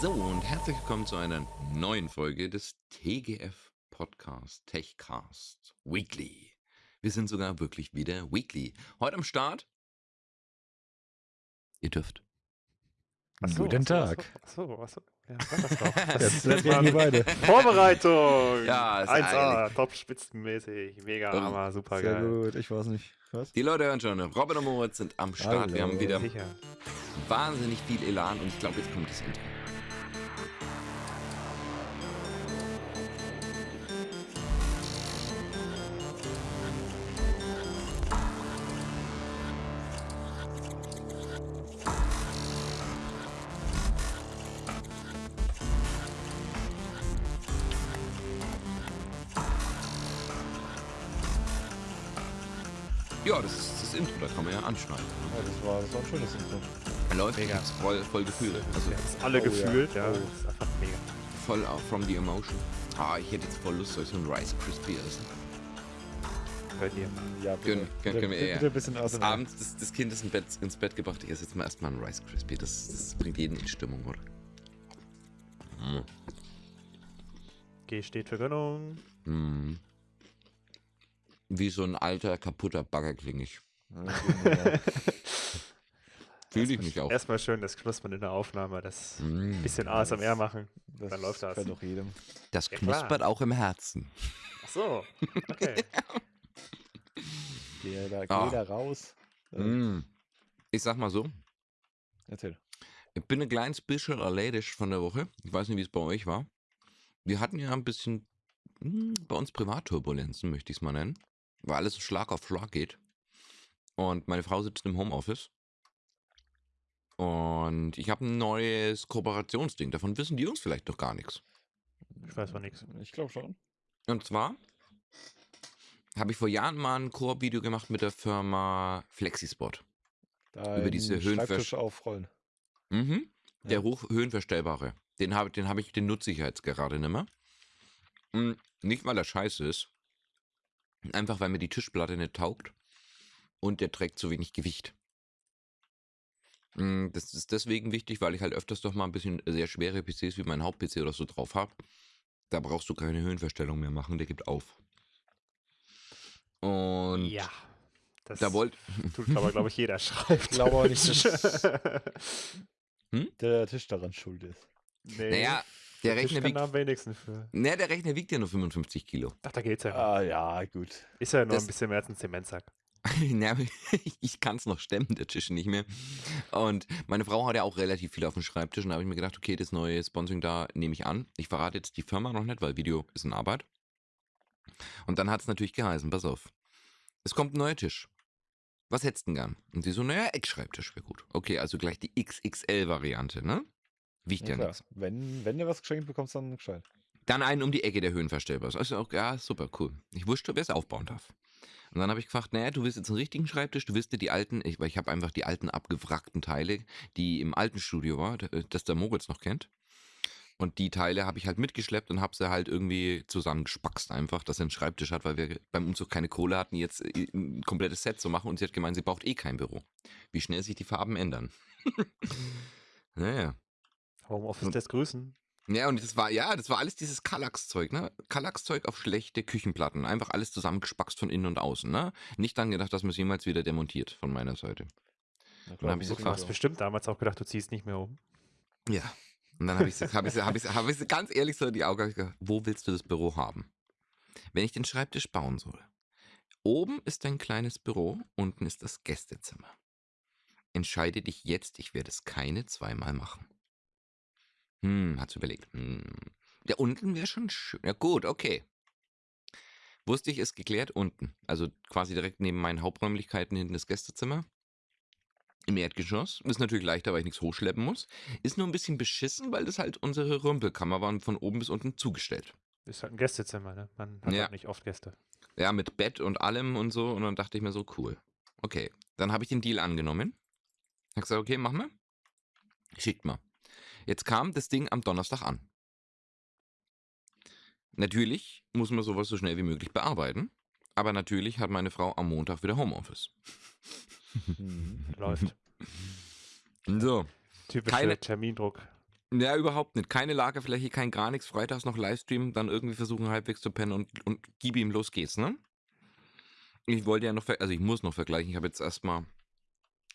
So, und herzlich willkommen zu einer neuen Folge des TGF Podcast Techcast Weekly. Wir sind sogar wirklich wieder Weekly. Heute am Start. Ihr dürft. Ach so, Guten Tag. Ach so, ach so. Ja, das doch. Jetzt reden wir beide. Vorbereitung! Ja, ist 1A, top spitzenmäßig, mega Oh, hammer, super Sehr geil. gut, ich weiß nicht. Was? Die Leute hören schon, Robin und Moritz sind am Start. Wir Hallo. haben wieder Sicher. wahnsinnig viel Elan und ich glaube, jetzt kommt das Intro. Voll, voll gefühlt. Also alle Oh ja. gefühlt, ja. Oh. Das ist einfach mega. voll out from the emotion. Ah, ich hätte jetzt voll Lust, so ein Rice Crispy essen. Hört ihr. Ja, bitte. Gönn- gönn- bitte, können wir bitte, eher. bitte ein bisschen Das aus abends das, das Kind ist im Bett, ins Bett gebracht. Ich esse jetzt mal erstmal ein Rice Crispy. Das, das bringt jeden in Stimmung, oder? Mm. G steht für Gönnung. Mm. Wie so ein alter, kaputter Bagger klinge ich. Fühle ich mich auch. Erstmal schön das Knuspern in der Aufnahme, das Mm. bisschen ASMR machen. das Dann läuft das. Kann doch jedem. Das Ja, klar. knuspert auch im Herzen. Ach so, okay. Geh da, geh Ah. da raus. Mm. Ich sag mal so, Erzähl. Ich bin ein kleines bisschen erledigt von der Woche. Ich weiß nicht, wie es bei euch war. Wir hatten ja ein bisschen hm, bei uns Privatturbulenzen, möchte ich es mal nennen. Weil alles Schlag auf Schlag geht. Und meine Frau sitzt im Homeoffice. Und ich habe ein neues Kooperationsding. Davon wissen die Jungs vielleicht noch gar nichts. Ich weiß von nichts. Ich glaube schon. Und zwar habe ich vor Jahren mal ein Koop-Video gemacht mit der Firma Flexispot. Da Über diese Höhenversch- aufrollen. Mhm. Der Ja. hoch höhenverstellbare. Den habe den hab ich, den nutze ich jetzt gerade nicht mehr. Mm, Nicht, weil er scheiße ist. Einfach, weil mir die Tischplatte nicht taugt. Und der trägt zu wenig Gewicht. Mm, Das ist deswegen wichtig, weil ich halt öfters doch mal ein bisschen sehr schwere PCs wie mein Haupt-PC oder so drauf habe. Da brauchst du keine Höhenverstellung mehr machen, der gibt auf. Und Ja. Das da wollt. tut aber, glaube ich, jeder schreibt. Ich glaube auch nicht, dass Hm? der Tisch daran schuld ist. nee, Naja, der Tisch Rechner, wiegt, am wenigsten für. naja, der Rechner wiegt ja nur 55 Kilo. Ach, da geht's ja. Ah, ja, gut. Ist ja nur das- ein bisschen mehr als ein Zementsack. Ich- kann es noch stemmen, der Tisch nicht mehr. Und meine Frau hat ja auch relativ viel auf dem Schreibtisch. Und da habe ich mir gedacht, okay, das neue Sponsoring da nehme ich an. Ich verrate jetzt die Firma noch nicht, weil Video ist in Arbeit. Und dann hat es natürlich geheißen, pass auf, es kommt ein neuer Tisch. Was hättest du denn gern? Und sie so, naja, Eckschreibtisch wäre gut. Okay, also gleich die XXL-Variante, ne? Wiegt Ja, ja, nichts. Wenn, wenn du was geschenkt bekommst, dann gescheit. Dann einen um die Ecke, der höhenverstellbar ist. Also auch, ja, super, cool. Ich wusste, wer es aufbauen darf. Und dann habe ich gefragt, naja, du willst jetzt einen richtigen Schreibtisch, du willst dir die alten, ich, weil ich habe einfach die alten abgewrackten Teile, die im alten Studio war, d- das der Moritz noch kennt. Und die Teile habe ich halt mitgeschleppt und habe sie halt irgendwie zusammengespackst einfach, dass er einen Schreibtisch hat, weil wir beim Umzug keine Kohle hatten, jetzt äh, ein komplettes Set zu machen. Und sie hat gemeint, sie braucht eh kein Büro. Wie schnell sich die Farben ändern. naja. Homeoffice lässt grüßen. Ja, und das war, ja, das war alles dieses Kallax-Zeug, ne? Kallax-Zeug auf schlechte Küchenplatten. Einfach alles zusammengespackst von innen und außen, ne? Nicht dann gedacht, dass man es jemals wieder demontiert von meiner Seite. Na Dann hab ich so Du hast bestimmt damals auch gedacht, du ziehst nicht mehr um. Ja. Und dann habe ich, sie- hab ich, hab ich, hab ich ganz ehrlich so in die Augen gesagt, wo willst du das Büro haben? Wenn ich den Schreibtisch bauen soll. Oben ist ein kleines Büro, unten ist das Gästezimmer. Entscheide dich jetzt, ich werde es keine zweimal machen. Hm, hat's überlegt. Hm. Ja, unten wäre schon schön. Ja, gut, okay. Wusste ich, ist geklärt unten. Also quasi direkt neben meinen Haupträumlichkeiten hinten das Gästezimmer. Im Erdgeschoss. Ist natürlich leichter, weil ich nichts hochschleppen muss. Ist nur ein bisschen beschissen, weil das halt unsere Rümpelkammer war und von oben bis unten zugestellt. Ist halt ein Gästezimmer, ne? Man hat Ja. halt nicht oft Gäste. Ja, mit Bett und allem und so. Und dann dachte ich mir so, cool. Okay, dann habe ich den Deal angenommen. Hab gesagt, okay, mach mal. Schickt mal. Jetzt kam das Ding am Donnerstag an. Natürlich muss man sowas so schnell wie möglich bearbeiten. Aber natürlich hat meine Frau am Montag wieder Homeoffice. Mhm. Läuft. So, Typischer Keine- Termindruck. Ja, überhaupt nicht. Keine Lagerfläche, kein gar nichts. Freitags noch Livestream, dann irgendwie versuchen halbwegs zu pennen und, und gib ihm, los geht's, ne? Ich wollte ja noch, also ich muss noch vergleichen. Ich habe jetzt erstmal,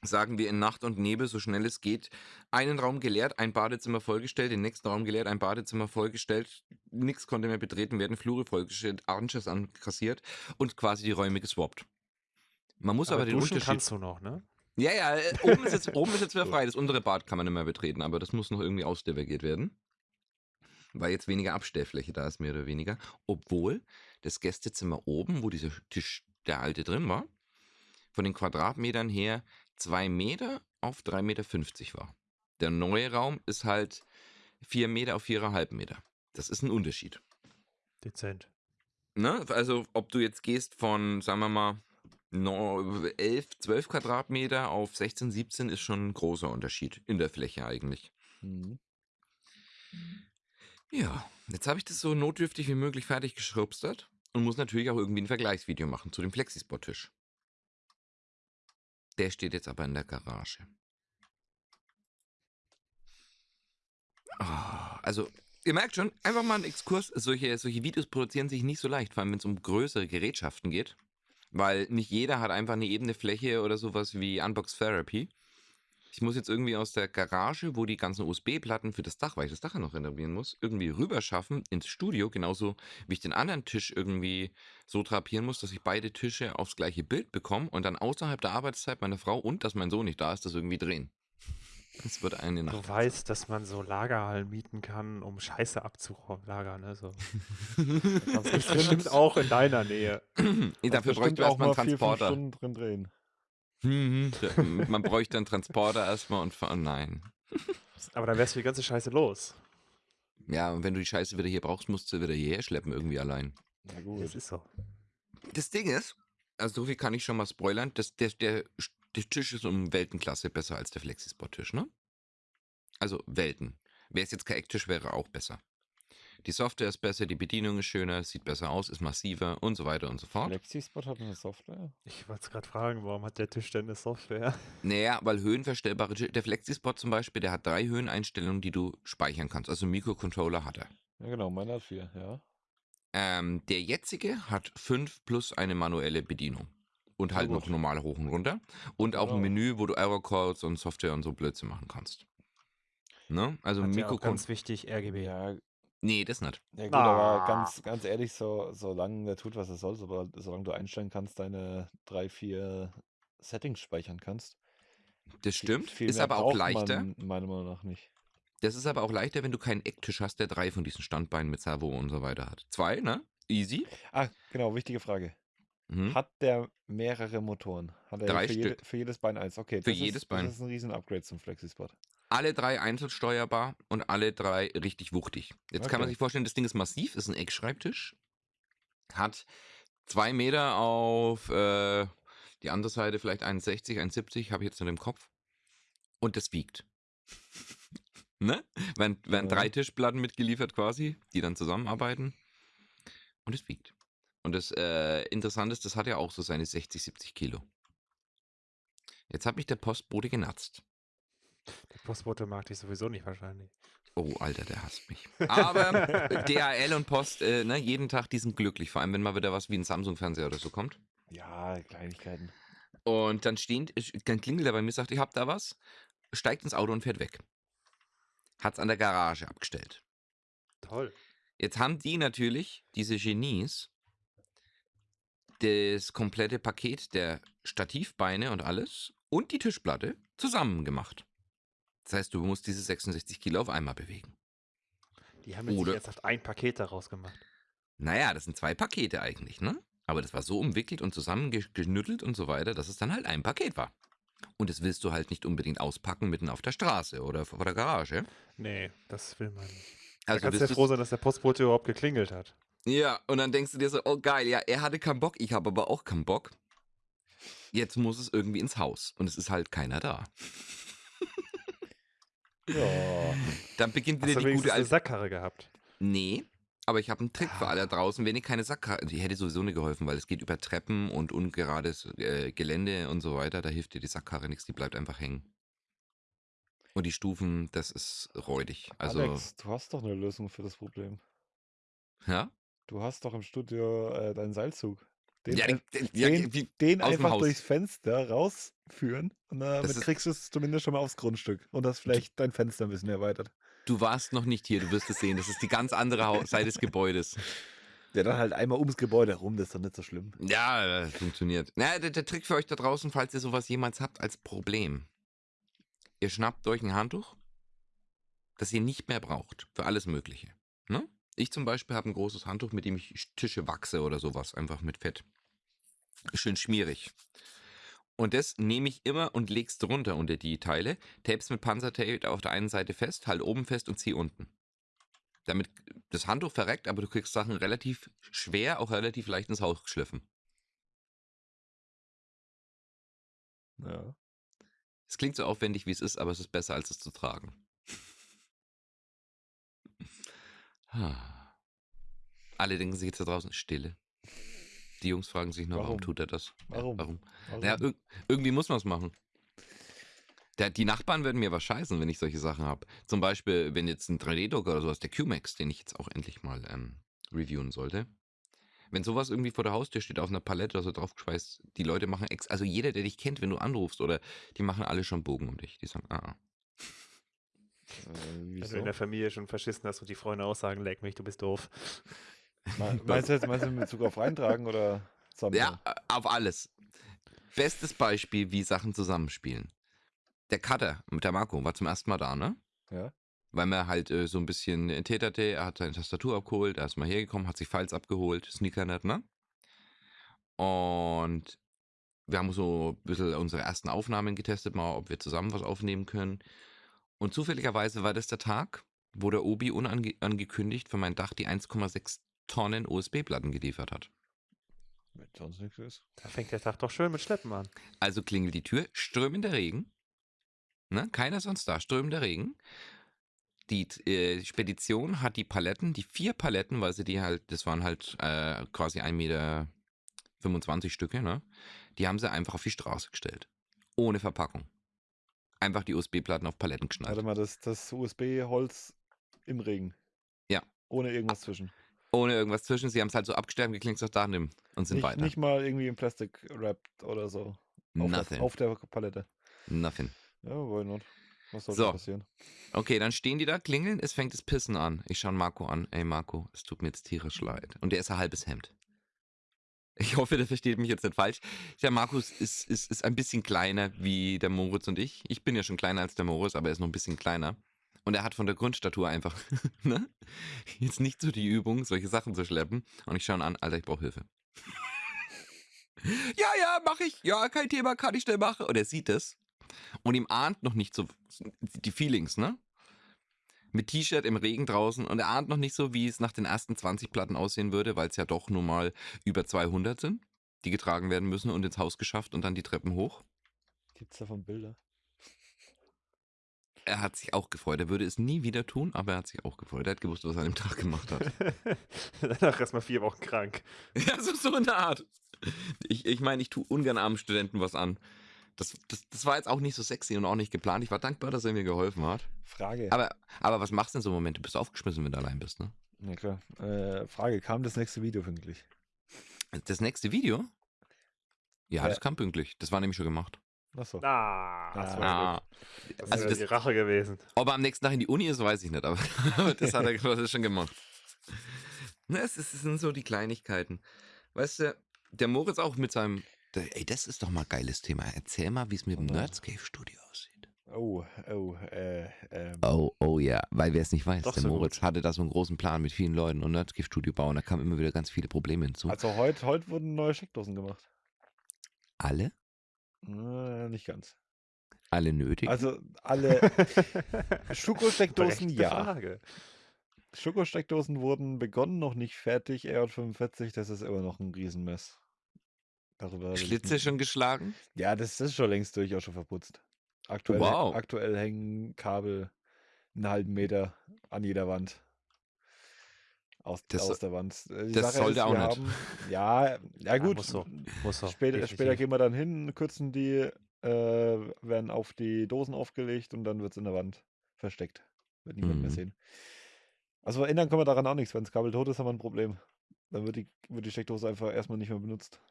sagen wir in Nacht und Nebel, so schnell es geht, einen Raum geleert, ein Badezimmer vollgestellt, den nächsten Raum geleert, ein Badezimmer vollgestellt, nichts konnte mehr betreten werden, Flure vollgestellt, Arches ankassiert und quasi die Räume geswappt. Man muss aber, Aber den duschen Unterschied. kannst du noch, ne? Ja, ja, äh, oben ist, jetzt, oben ist jetzt wieder frei. Das untere Bad kann man nicht mehr betreten, aber das muss noch irgendwie ausdivigiert werden. Weil jetzt weniger Abstellfläche da ist, mehr oder weniger. Obwohl das Gästezimmer oben, wo dieser Tisch, der alte drin war, von den Quadratmetern her 2 Meter auf 3,50 Meter war. Der neue Raum ist halt 4 Meter auf 4,5 Meter. Das ist ein Unterschied. Dezent. Ne? Also, ob du jetzt gehst von, sagen wir mal, no- 11, 12 Quadratmeter auf 16, 17 ist schon ein großer Unterschied in der Fläche eigentlich. Mhm. Ja, jetzt habe ich das so notdürftig wie möglich fertig geschrubstert und muss natürlich auch irgendwie ein Vergleichsvideo machen zu dem Flexispot-Tisch. Der steht jetzt aber in der Garage. Ah, also, ihr merkt schon, einfach mal ein Exkurs. Solche, solche Videos produzieren sich nicht so leicht, vor allem wenn es um größere Gerätschaften geht. Weil nicht jeder hat einfach eine ebene Fläche oder sowas wie Unbox Therapy. Ich muss jetzt irgendwie aus der Garage, wo die ganzen USB-Platten für das Dach, weil ich das Dach ja noch renovieren muss, irgendwie rüberschaffen ins Studio, genauso wie ich den anderen Tisch irgendwie so drapieren muss, dass ich beide Tische aufs gleiche Bild bekomme und dann außerhalb der Arbeitszeit meiner Frau und dass mein Sohn nicht da ist, das irgendwie drehen. Das wird eine Nacht. Du weißt, dass man so Lagerhallen mieten kann, um Scheiße abzulagern, ne? So. Das ist bestimmt auch in deiner Nähe. Dafür bräuchte erstmal einen mal vier, fünf Transporter. Stunden drin drehen. Mhm. Man bräuchte einen Transporter erstmal und fahren. Nein. Aber dann wärst du die ganze Scheiße los. Ja, und wenn du die Scheiße wieder hier brauchst, musst du wieder hierher schleppen, irgendwie allein. Na gut. Das ist so. Das Ding ist, also so viel kann ich schon mal spoilern, das, der, der, der Tisch ist um Weltenklasse besser als der Flexispot-Tisch, ne? Also Welten. Wäre es jetzt kein Ecktisch, wäre auch besser. Die Software ist besser, die Bedienung ist schöner, sieht besser aus, ist massiver und so weiter und so fort. Flexispot hat eine Software. Ich wollte es gerade fragen, warum hat der Tisch denn eine Software? Naja, weil höhenverstellbare Tisch, der Flexispot zum Beispiel, der hat drei Höheneinstellungen, die du speichern kannst. Also Mikrocontroller hat er. Ja, genau, meiner hat vier, ja. Ähm, der jetzige hat fünf plus eine manuelle Bedienung. Und halt gut. noch normal hoch und runter. Und auch ein. Menü, wo du Error-Codes und Software und so Blödsinn machen kannst. Ne? Also Hat ja ganz wichtig, RGB. Ja, Nee, das nicht. ja gut, aber Ah. ganz, ganz ehrlich, so, solange der tut, was er soll, so, solange du einstellen kannst, deine drei, vier Settings speichern kannst. Das stimmt. viel ist aber auch leichter. Man meiner Meinung nach nicht. Das ist aber auch leichter, wenn du keinen Ecktisch hast, der drei von diesen Standbeinen mit Servo und so weiter hat. Zwei, ne? Easy. Ah, genau, wichtige Frage. Mhm. Hat der mehrere Motoren? Hat er Drei für, jede, Stück. für jedes Bein eins? Okay, Für das jedes ist, Bein. Das ist ein riesen Upgrade zum Flexispot. Alle drei einzeln steuerbar und alle drei richtig wuchtig. Jetzt kann man Okay. sich vorstellen, das Ding ist massiv, ist ein Eckschreibtisch. Hat zwei Meter auf äh, die andere Seite vielleicht 1,60, 1,70, habe ich jetzt noch im Kopf. Und das wiegt. ne? Werden, werden Ja. drei Tischplatten mitgeliefert quasi, die dann zusammenarbeiten. Und es wiegt. Und das äh, Interessante ist, das hat ja auch so seine 60, 70 Kilo. Jetzt hat mich der Postbote genatzt. Postbote mag dich sowieso nicht wahrscheinlich. Oh, Alter, der hasst mich. Aber DHL und Post, äh, ne, jeden Tag, die sind glücklich. Vor allem, wenn mal wieder was wie ein Samsung-Fernseher oder so kommt. Ja, Kleinigkeiten. Und dann stehen, dann klingelt er bei mir, sagt, ich hab da was, steigt ins Auto und fährt weg. Hat's an der Garage abgestellt. Toll. Jetzt haben die natürlich, diese Genies, das komplette Paket der Stativbeine und alles und die Tischplatte zusammen gemacht. Das heißt, du musst diese 66 Kilo auf einmal bewegen. Die haben jetzt Oder- ernsthaft ein Paket daraus gemacht. Naja, das sind zwei Pakete eigentlich, ne? Aber das war so umwickelt und zusammengenüttelt und so weiter, dass es dann halt ein Paket war. Und das willst du halt nicht unbedingt auspacken mitten auf der Straße oder vor der Garage. Nee, das will man nicht. Also da kannst du ja froh sein, dass der Postbote überhaupt geklingelt hat. Ja, und dann denkst du dir so, oh geil, ja, er hatte keinen Bock, ich habe aber auch keinen Bock. Jetzt muss es irgendwie ins Haus und es ist halt keiner da. Ja. Dann beginnt Hast wieder du die gute eine alte. Sackkarre gehabt? Nee, aber ich habe einen Trick für alle draußen. Wenn ihr keine Sackkarre, die hätte sowieso nicht geholfen, weil es geht über Treppen und ungerades äh, Gelände und so weiter. Da hilft dir die Sackkarre nichts, die bleibt einfach hängen. Und die Stufen, das ist räudig. Also, Alex, du hast doch eine Lösung für das Problem. ja? Du hast doch im Studio äh, deinen Seilzug. Den, Ja, den, ja, den, den einfach durchs Fenster rausführen und damit Das kriegst du es zumindest schon mal aufs Grundstück. Und das vielleicht dein Fenster ein bisschen erweitert. du warst noch nicht hier, du wirst es sehen. Das ist die ganz andere Seite des Gebäudes. Ja, dann halt einmal ums Gebäude rum, das ist doch nicht so schlimm. Ja, äh, funktioniert. Na, der, der Trick für euch da draußen, falls ihr sowas jemals habt als Problem. Ihr schnappt euch ein Handtuch, das ihr nicht mehr braucht. Für alles Mögliche. Ne? Ich zum Beispiel habe ein großes Handtuch, mit dem ich Tische wachse oder sowas. Einfach mit Fett. Schön schmierig. Und das nehme ich immer und leg's drunter unter die Teile. Tapes mit Panzertape auf der einen Seite fest, halt oben fest und zieh unten. Damit das Handtuch verreckt, aber du kriegst Sachen relativ schwer, auch relativ leicht ins Haus geschliffen. Ja. Es klingt so aufwendig, wie es ist, aber es ist besser, als es zu tragen. Alle denken sich jetzt da draußen, Stille. Die Jungs fragen sich nur, warum, Warum? tut er das? Ja, Warum? warum? Warum? Ja, irg irgendwie muss man es machen. Der, die Nachbarn würden mir was scheißen, wenn ich solche Sachen habe. Zum Beispiel, wenn jetzt ein 3D-Drucker oder sowas, der QMax, den ich jetzt auch endlich mal ähm, reviewen sollte. Wenn sowas irgendwie vor der Haustür steht, auf einer Palette oder so draufgeschweißt, die Leute machen ex, also jeder, der dich kennt, wenn du anrufst, oder die machen alle schon Bogen um dich. Die sagen, ah, ah. äh, Wenn du wieso? in der Familie schon verschissen hast und die Freunde auch sagen, leck mich, du bist doof. Me- Meinst du jetzt meinst du in Bezug auf reintragen oder zusammen? Ja, auf alles. Bestes Beispiel, wie Sachen zusammenspielen. Der Cutter mit der Marco war zum ersten Mal da, ne? Ja. Weil man halt äh, so ein bisschen täterte, er hat seine Tastatur abgeholt, er ist mal hergekommen, hat sich Files abgeholt, Sneakernet, ne? Und wir haben so ein bisschen unsere ersten Aufnahmen getestet, mal, ob wir zusammen was aufnehmen können. Und zufälligerweise war das der Tag, wo der Obi unangekündigt für mein Dach die 1,6 Tonnen USB-Platten geliefert hat. Wenn sonst nichts ist. Da fängt der Tag doch schön mit Schleppen an. Also klingelt die Tür, strömender Regen. Ne? Keiner sonst da, strömender Regen. Die äh, Spedition hat die Paletten, die vier Paletten, weil sie die halt, das waren halt äh, quasi 1,25 Meter Stücke, ne? Die haben sie einfach auf die Straße gestellt. Ohne Verpackung. Einfach die USB-Platten auf Paletten geschnallt. Warte mal, das, das USB-Holz im Regen. Ja. Ohne irgendwas zwischen. Ohne irgendwas zwischen. Sie haben es halt so abgestellt und geklinkt, sagt da und sind Nicht, weiter. nicht mal irgendwie im Plastik wrapped oder so. Auf Nothing. der, auf der Palette. Nothing. Ja, why not? Was soll So. passieren? Okay, dann stehen die da, klingeln, es fängt das Pissen an. Ich schaue Marco an. Ey Marco, es tut mir jetzt tierisch leid. Und der ist ein halbes Hemd. Ich hoffe, der versteht mich jetzt nicht falsch. Der Markus ist, ist, ist ein bisschen kleiner wie der Moritz und ich. Ich bin ja schon kleiner als der Moritz, aber er ist noch ein bisschen kleiner. Und er hat von der Grundstatur einfach ne? jetzt nicht so die Übung, solche Sachen zu schleppen. Und ich schaue ihn an, Alter, ich brauche Hilfe. ja, ja, mach ich. Ja, kein Thema, kann ich schnell machen. Und er sieht es. Und ihm ahnt noch nicht so die Feelings, ne? Mit T-Shirt im Regen draußen und er ahnt noch nicht so, wie es nach den ersten 20 Platten aussehen würde, weil es ja doch nun mal über 200 sind, die getragen werden müssen und ins Haus geschafft und dann die Treppen hoch. Gibt's davon Bilder? Er hat sich auch gefreut. Er würde es nie wieder tun, aber er hat sich auch gefreut. Er hat gewusst, was er an dem Tag gemacht hat. Danach erstmal vier Wochen krank. ja, so, so in der Art. Ich, ich meine, ich tue ungern armen Studenten was an. Das, das, das war jetzt auch nicht so sexy und auch nicht geplant. Ich war dankbar, dass er mir geholfen hat. Frage. Aber, aber was machst du in so einem Moment? Du bist aufgeschmissen, wenn du allein bist, ne? Na klar. Äh, Frage, kam das nächste Video pünktlich? Das nächste Video? Ja, Ja. das kam pünktlich. Das war nämlich schon gemacht. Achso. Ah, das Ah. war Ah. Das also das- die Rache gewesen. ob er am nächsten Tag in die Uni ist, weiß ich nicht, aber, das hat er das ist schon gemacht. Na, es, sind so die Kleinigkeiten. Weißt du, der Moritz auch mit seinem. Der, ey, das ist doch mal ein geiles Thema. Erzähl mal, wie es mit dem Oh. Nerdscape Studio aussieht. Oh, oh, äh, ähm. Oh, oh ja, weil wer es nicht weiß, Doch der so Moritz gut. hatte da so einen großen Plan mit vielen Leuten und Nerdscape Studio bauen. Da kamen immer wieder ganz viele Probleme hinzu. Also heute heute wurden neue Steckdosen gemacht. alle? Äh, nicht ganz. Alle nötig? Also alle Schokosteckdosen, ja. Frage. Schokosteckdosen wurden begonnen, noch nicht fertig. EJ45, das ist immer noch ein Riesenmess. Darüber Schlitze schon geschlagen? Ja, das ist schon längst durch, auch schon verputzt. Aktuell, Wow. aktuell hängen Kabel einen halben Meter an jeder Wand. Aus, Das aus der Wand. Die das Sache sollte ist, auch wir nicht. Haben, ja, ja gut. muss so. Muss so. Später, später gehen wir dann hin, kürzen die äh, werden auf die Dosen aufgelegt und dann wird es in der Wand versteckt. Wird niemand mehr Mhm. sehen. Also ändern kann man daran auch nichts. Wenn das Kabel tot ist, haben wir ein Problem. Dann wird die, wird die Steckdose einfach erstmal nicht mehr benutzt.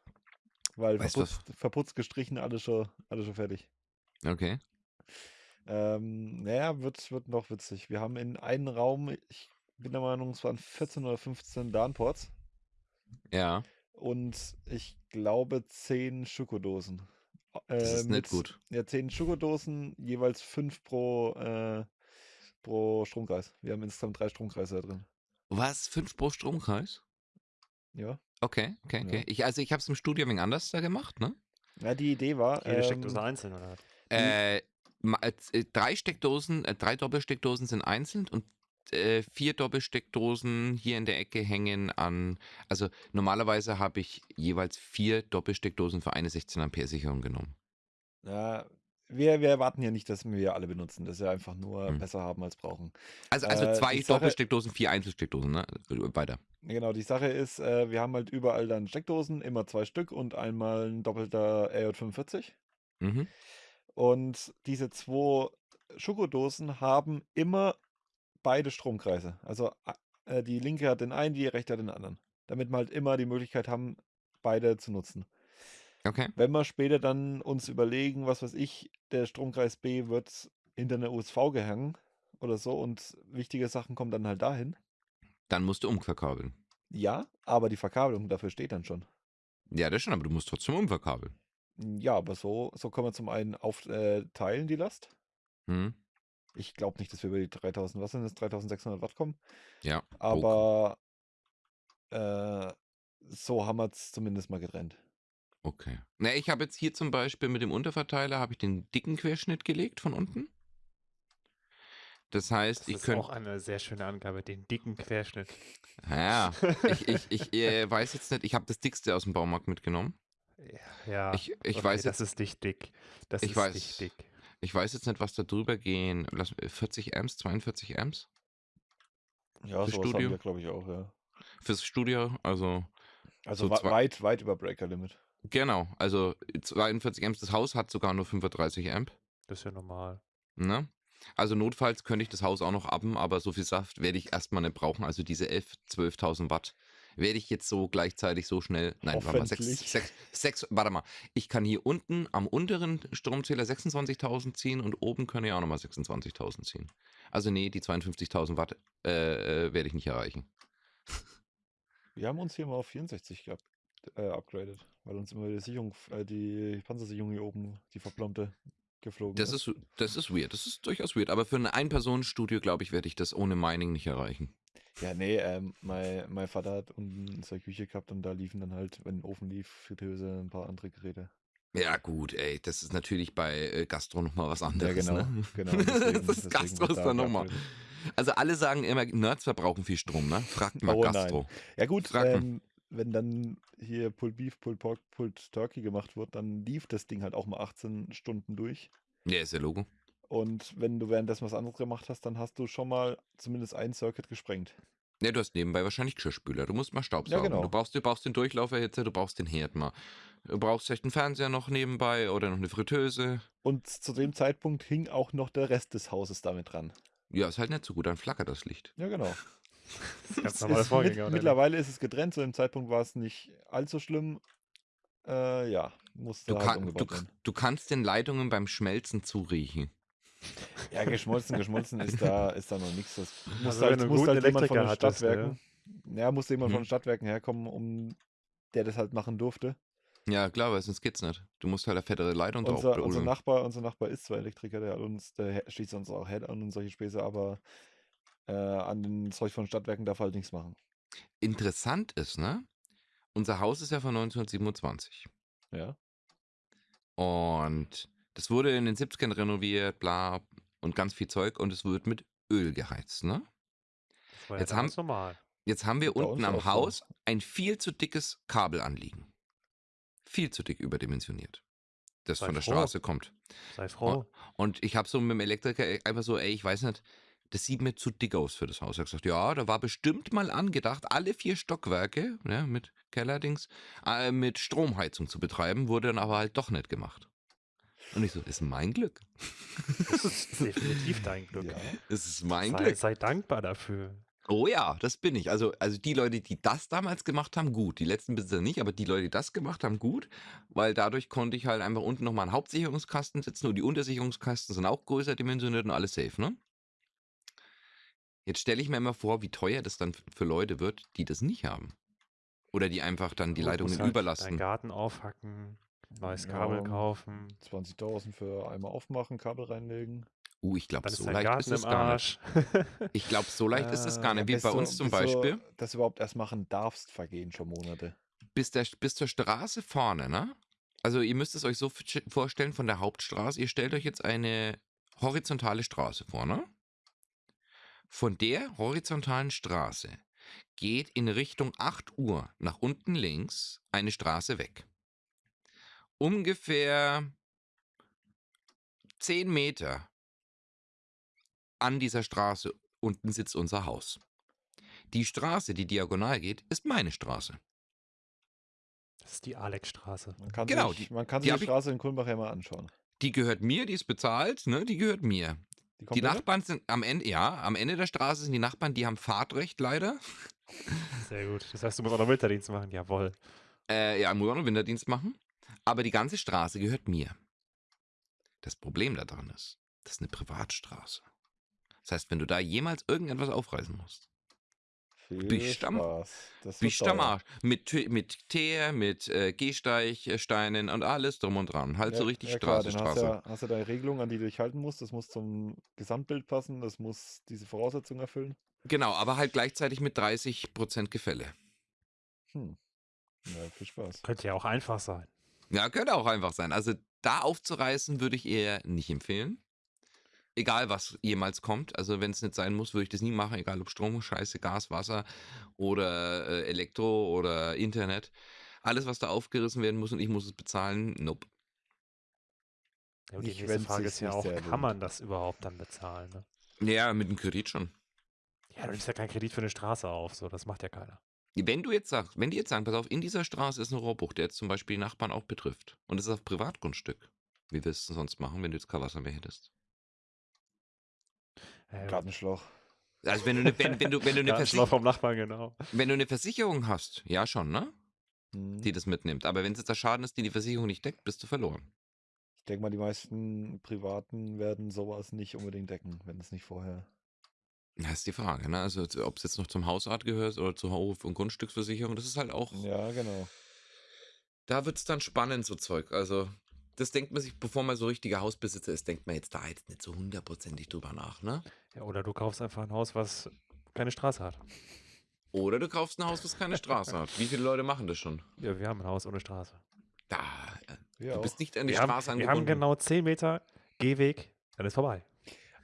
Weil verputzt, verputzt, gestrichen, alles schon, alles schon fertig. Okay. Ähm, naja, wird, wird noch witzig. Wir haben in einem Raum, ich bin der Meinung, es waren 14 oder 15 Darnports Ja, und ich glaube 10 Schokodosen. das Äh, ist nicht gut. Ja, 10 Schokodosen, jeweils 5 pro, äh, pro Stromkreis. Wir haben insgesamt drei Stromkreise da drin. Was? Fünf pro Stromkreis? Ja. Okay, okay, okay. Ja. Ich, also ich habe es im Studio ein wenig anders da gemacht, ne? Ja, die Idee war. Jede ähm, Steckdose einzeln, oder? Äh, äh, drei Steckdosen, äh, drei Doppelsteckdosen sind einzeln und äh, vier Doppelsteckdosen hier in der Ecke hängen an. Also normalerweise habe ich jeweils vier Doppelsteckdosen für eine 16 Ampere Sicherung genommen. Ja, wir, wir erwarten ja nicht, dass wir alle benutzen, dass wir einfach nur Hm. besser haben als brauchen. Also, also Äh, zwei Sache- Doppelsteckdosen, vier Einzelsteckdosen, ne? Weiter. Genau, die Sache ist, äh, wir haben halt überall dann Steckdosen, immer zwei Stück und einmal ein doppelter RJ45. Mhm. Und diese zwei Schokodosen haben immer beide Stromkreise. Also äh, die linke hat den einen, die rechte hat den anderen. Damit wir halt immer die Möglichkeit haben, beide zu nutzen. Okay. Wenn wir später dann uns überlegen, was weiß ich, der Stromkreis B wird hinter einer USV gehangen oder so und wichtige Sachen kommen dann halt dahin. Dann musst du umverkabeln. Ja, aber die Verkabelung dafür steht dann schon. Ja, das schon, aber du musst trotzdem umverkabeln. Ja, aber so, so können wir zum einen aufteilen, äh, die Last. Hm? Ich glaube nicht, dass wir über die 3000, was sind das, 3600 Watt kommen. Ja. Aber äh, so haben wir es zumindest mal getrennt. Okay. Na, ich habe jetzt hier zum Beispiel mit dem Unterverteiler habe ich den dicken Querschnitt gelegt von unten. Das heißt, Das ich ist könnte. auch eine sehr schöne Angabe, den dicken Querschnitt. Ja, ich, ich, ich äh, weiß jetzt nicht, ich habe das dickste aus dem Baumarkt mitgenommen. Ja, ja. Ich, ich okay, weiß das jetzt, ist nicht dick. Das Ich ist weiß. nicht dick. Ich weiß jetzt nicht, was da drüber gehen. Lass, 40 Amps, 42 Amps Ja, Für sowas Studio? haben wir, glaube ich, auch, ja. fürs Studio. Also Also So weit, weit über Breaker Limit. genau, also 42 Amps. Das Haus hat sogar nur 35 Amp. Das ist ja normal. Ne? Also notfalls könnte ich das Haus auch noch abben, aber so viel Saft werde ich erstmal nicht brauchen. Also diese 11, 12.000 Watt werde ich jetzt so gleichzeitig so schnell. Nein, warte mal, sechs, sechs, sechs, warte mal. Ich kann hier unten am unteren Stromzähler 26.000 ziehen und oben kann ich auch nochmal 26.000 ziehen. Also nee, die 52.000 Watt äh, äh, werde ich nicht erreichen. Wir haben uns hier mal auf 64 gehabt, äh, upgradet, weil uns immer die Sicherung, äh, die Panzersicherung hier oben, die verplombte, geflogen Das ist, das ist weird, das ist durchaus weird. Aber für ein Ein-Personen-Studio, glaube ich, werde ich das ohne Mining nicht erreichen. Ja, nee, ähm, mein, mein Vater hat unten seine Küche gehabt und da liefen dann halt, wenn ein Ofen lief, Fritteuse, ein paar andere Geräte. Ja, gut, ey, das ist natürlich bei äh, Gastro nochmal was anderes. genau, ne? genau, deswegen- das deswegen Gastro ist da dann nochmal. Also alle sagen immer, Nerds verbrauchen viel Strom, ne? Fragt mal Oh nein. Gastro. Ja gut, ähm, wenn dann hier Pulled Beef, Pulled Pork, Pulled Turkey gemacht wird, dann lief das Ding halt auch mal 18 Stunden durch. Ja, ist ja Logo. Und wenn du währenddessen was anderes gemacht hast, dann hast du schon mal zumindest ein Circuit gesprengt. Ja, du hast nebenbei wahrscheinlich Geschirrspüler. Du musst mal Staubsaugen. genau. Du brauchst, du brauchst den Durchlauferhitzer, du brauchst den Herd mal. Du brauchst vielleicht einen Fernseher noch nebenbei oder noch eine Fritteuse. Und zu dem Zeitpunkt hing auch noch der Rest des Hauses damit dran. Ja, ist halt nicht so gut, dann flackert das Licht. Ja, genau. Das ist ganz Es normal ist Vorgänger. mit, oder mittlerweile ist es getrennt, zu dem Zeitpunkt war es nicht allzu schlimm. Äh, ja, musste Du, halt kann, du, du kannst den Leitungen beim Schmelzen zuriechen. Ja, geschmolzen, geschmolzen ist da, ist da noch nichts. Das muss Also halt, muss halt jemand von den hattest, Stadtwerken. Ja, muss jemand von Hm. den Stadtwerken herkommen, um der das halt machen durfte. Ja, klar, weil sonst geht's nicht. Du musst halt eine fettere Leitung drauf Unser, unser, bloseln. Nachbar, unser Nachbar ist zwar Elektriker, der hat uns, der schließt uns auch Head an und solche Späße, aber äh, an den Zeug von Stadtwerken darf er halt nichts machen. Interessant ist, ne? Unser Haus ist ja von 1927. Ja. Und das wurde in den 70ern renoviert, bla, und ganz viel Zeug. Und es wird mit Öl geheizt, ne? Das war ja Jetzt haben- normal. Jetzt haben wir Bei unten am auch so. Haus ein viel zu dickes Kabel anliegen. Viel zu dick überdimensioniert. Das Sei von der froh. Straße kommt. Sei froh. Und ich habe so mit dem Elektriker einfach so, ey, ich weiß nicht, das sieht mir zu dick aus für das Haus. Er hat gesagt, ja, da war bestimmt mal angedacht, alle vier Stockwerke ne, mit Kellerdings äh, mit Stromheizung zu betreiben, wurde dann aber halt doch nicht gemacht. Und ich so, ist mein Glück. Das ist definitiv dein Glück. Ja. Es ist mein Sei, Glück. sei dankbar dafür. Oh ja, das bin ich. Also, also die Leute, die das damals gemacht haben, gut. Die letzten Besitzer nicht, aber die Leute, die das gemacht haben, gut. Weil dadurch konnte ich halt einfach unten nochmal einen Hauptsicherungskasten setzen und die Untersicherungskasten sind auch größer dimensioniert und alles safe, ne? Jetzt stelle ich mir immer vor, wie teuer das dann für Leute wird, die das nicht haben. Oder die einfach dann die Leitungen halt Deinen überlasten. Garten aufhacken, neues Kabel Ja. kaufen. 20.000 für einmal aufmachen, Kabel reinlegen. Uh, ich glaube, so leicht Garten ist es gar nicht. Ich glaube, so leicht ist es Äh, gar nicht. Wie bis bei du- uns zum bis du Beispiel. das überhaupt erst machen darfst, vergehen schon Monate. bis, der, bis zur Straße vorne, ne? Also ihr müsst es euch so vorstellen von der Hauptstraße. Ihr stellt euch jetzt eine horizontale Straße vor, ne? Von der horizontalen Straße geht in Richtung 8 Uhr nach unten links eine Straße weg. Ungefähr 10 Meter an dieser Straße unten sitzt unser Haus. Die Straße, die diagonal geht, ist meine Straße. Das ist die Alexstraße. Man kann Genau, sich, die- man kann die die ich- Straße in Kulmbach ja mal anschauen. Die gehört mir, die ist bezahlt, ne? Die gehört mir. Die komplette? Nachbarn sind am Ende, ja, am Ende der Straße sind die Nachbarn, die haben Fahrtrecht leider. Sehr gut. Das heißt, du musst auch noch Winterdienst machen. Jawohl. Äh, ja, muss auch noch Winterdienst machen. Aber die ganze Straße gehört mir. Das Problem daran ist, das ist eine Privatstraße. Das heißt, wenn du da jemals irgendetwas aufreißen musst, Viel bist wird bist du am teuer. Arsch. Mit, mit Teer, mit äh, Gehsteigsteinen und alles drum und dran. Halt so Ja, richtig ja, klar, Straße, hast Straße. du ja, hast du deine Regelung, an die du dich halten musst. Das muss zum Gesamtbild passen. Das muss diese Voraussetzungen erfüllen. Genau, aber halt gleichzeitig mit 30% Gefälle. Hm. Ja, viel Spaß. Könnte ja auch einfach sein. Ja, könnte auch einfach sein. Also da aufzureißen würde ich eher nicht empfehlen. Egal, was jemals kommt. Also wenn es nicht sein muss, würde ich das nie machen. Egal ob Strom, Scheiße, Gas, Wasser oder äh, Elektro oder Internet. Alles, was da aufgerissen werden muss und ich muss es bezahlen, nope. Ja, und die Nicht, nächste Frage ist ja auch, kann man das überhaupt dann bezahlen? Ne? Ja, mit dem Kredit schon. Ja, du nimmst ja keinen Kredit für eine Straße auf. So, das macht ja keiner. Wenn du jetzt sagst, wenn die jetzt sagen, pass auf, in dieser Straße ist ein Rohrbruch, der jetzt zum Beispiel die Nachbarn auch betrifft und es ist auf Privatgrundstück. Wie willst du es sonst machen, wenn du jetzt kein Wasser mehr hättest? Äh, Gartenschlauch. Also wenn du eine, wenn, wenn du, wenn du eine, Gartenschlauch vom Nachbarn, genau. wenn du eine Versicherung hast, ja schon, ne? Hm. Die das mitnimmt. Aber wenn es jetzt der Schaden ist, die die Versicherung nicht deckt, bist du verloren. Ich denke mal, die meisten Privaten werden sowas nicht unbedingt decken, wenn es nicht vorher. Das ist die Frage, ne? Also ob es jetzt noch zum Hausart gehört oder zur Hof- und Grundstücksversicherung, das ist halt auch. Ja, genau. Da wird es dann spannend, so Zeug. Also, das denkt man sich, bevor man so richtiger Hausbesitzer ist, denkt man jetzt da jetzt nicht so hundertprozentig drüber nach, ne? Ja, oder du kaufst einfach ein Haus, was keine Straße hat. Oder du kaufst ein Haus, was keine Straße hat. Wie viele Leute machen das schon? Ja, wir haben ein Haus ohne Straße. Da, äh, Wir du auch. bist nicht an die Wir haben, Straße wir angebunden. haben genau 10 Meter Gehweg, dann ist vorbei.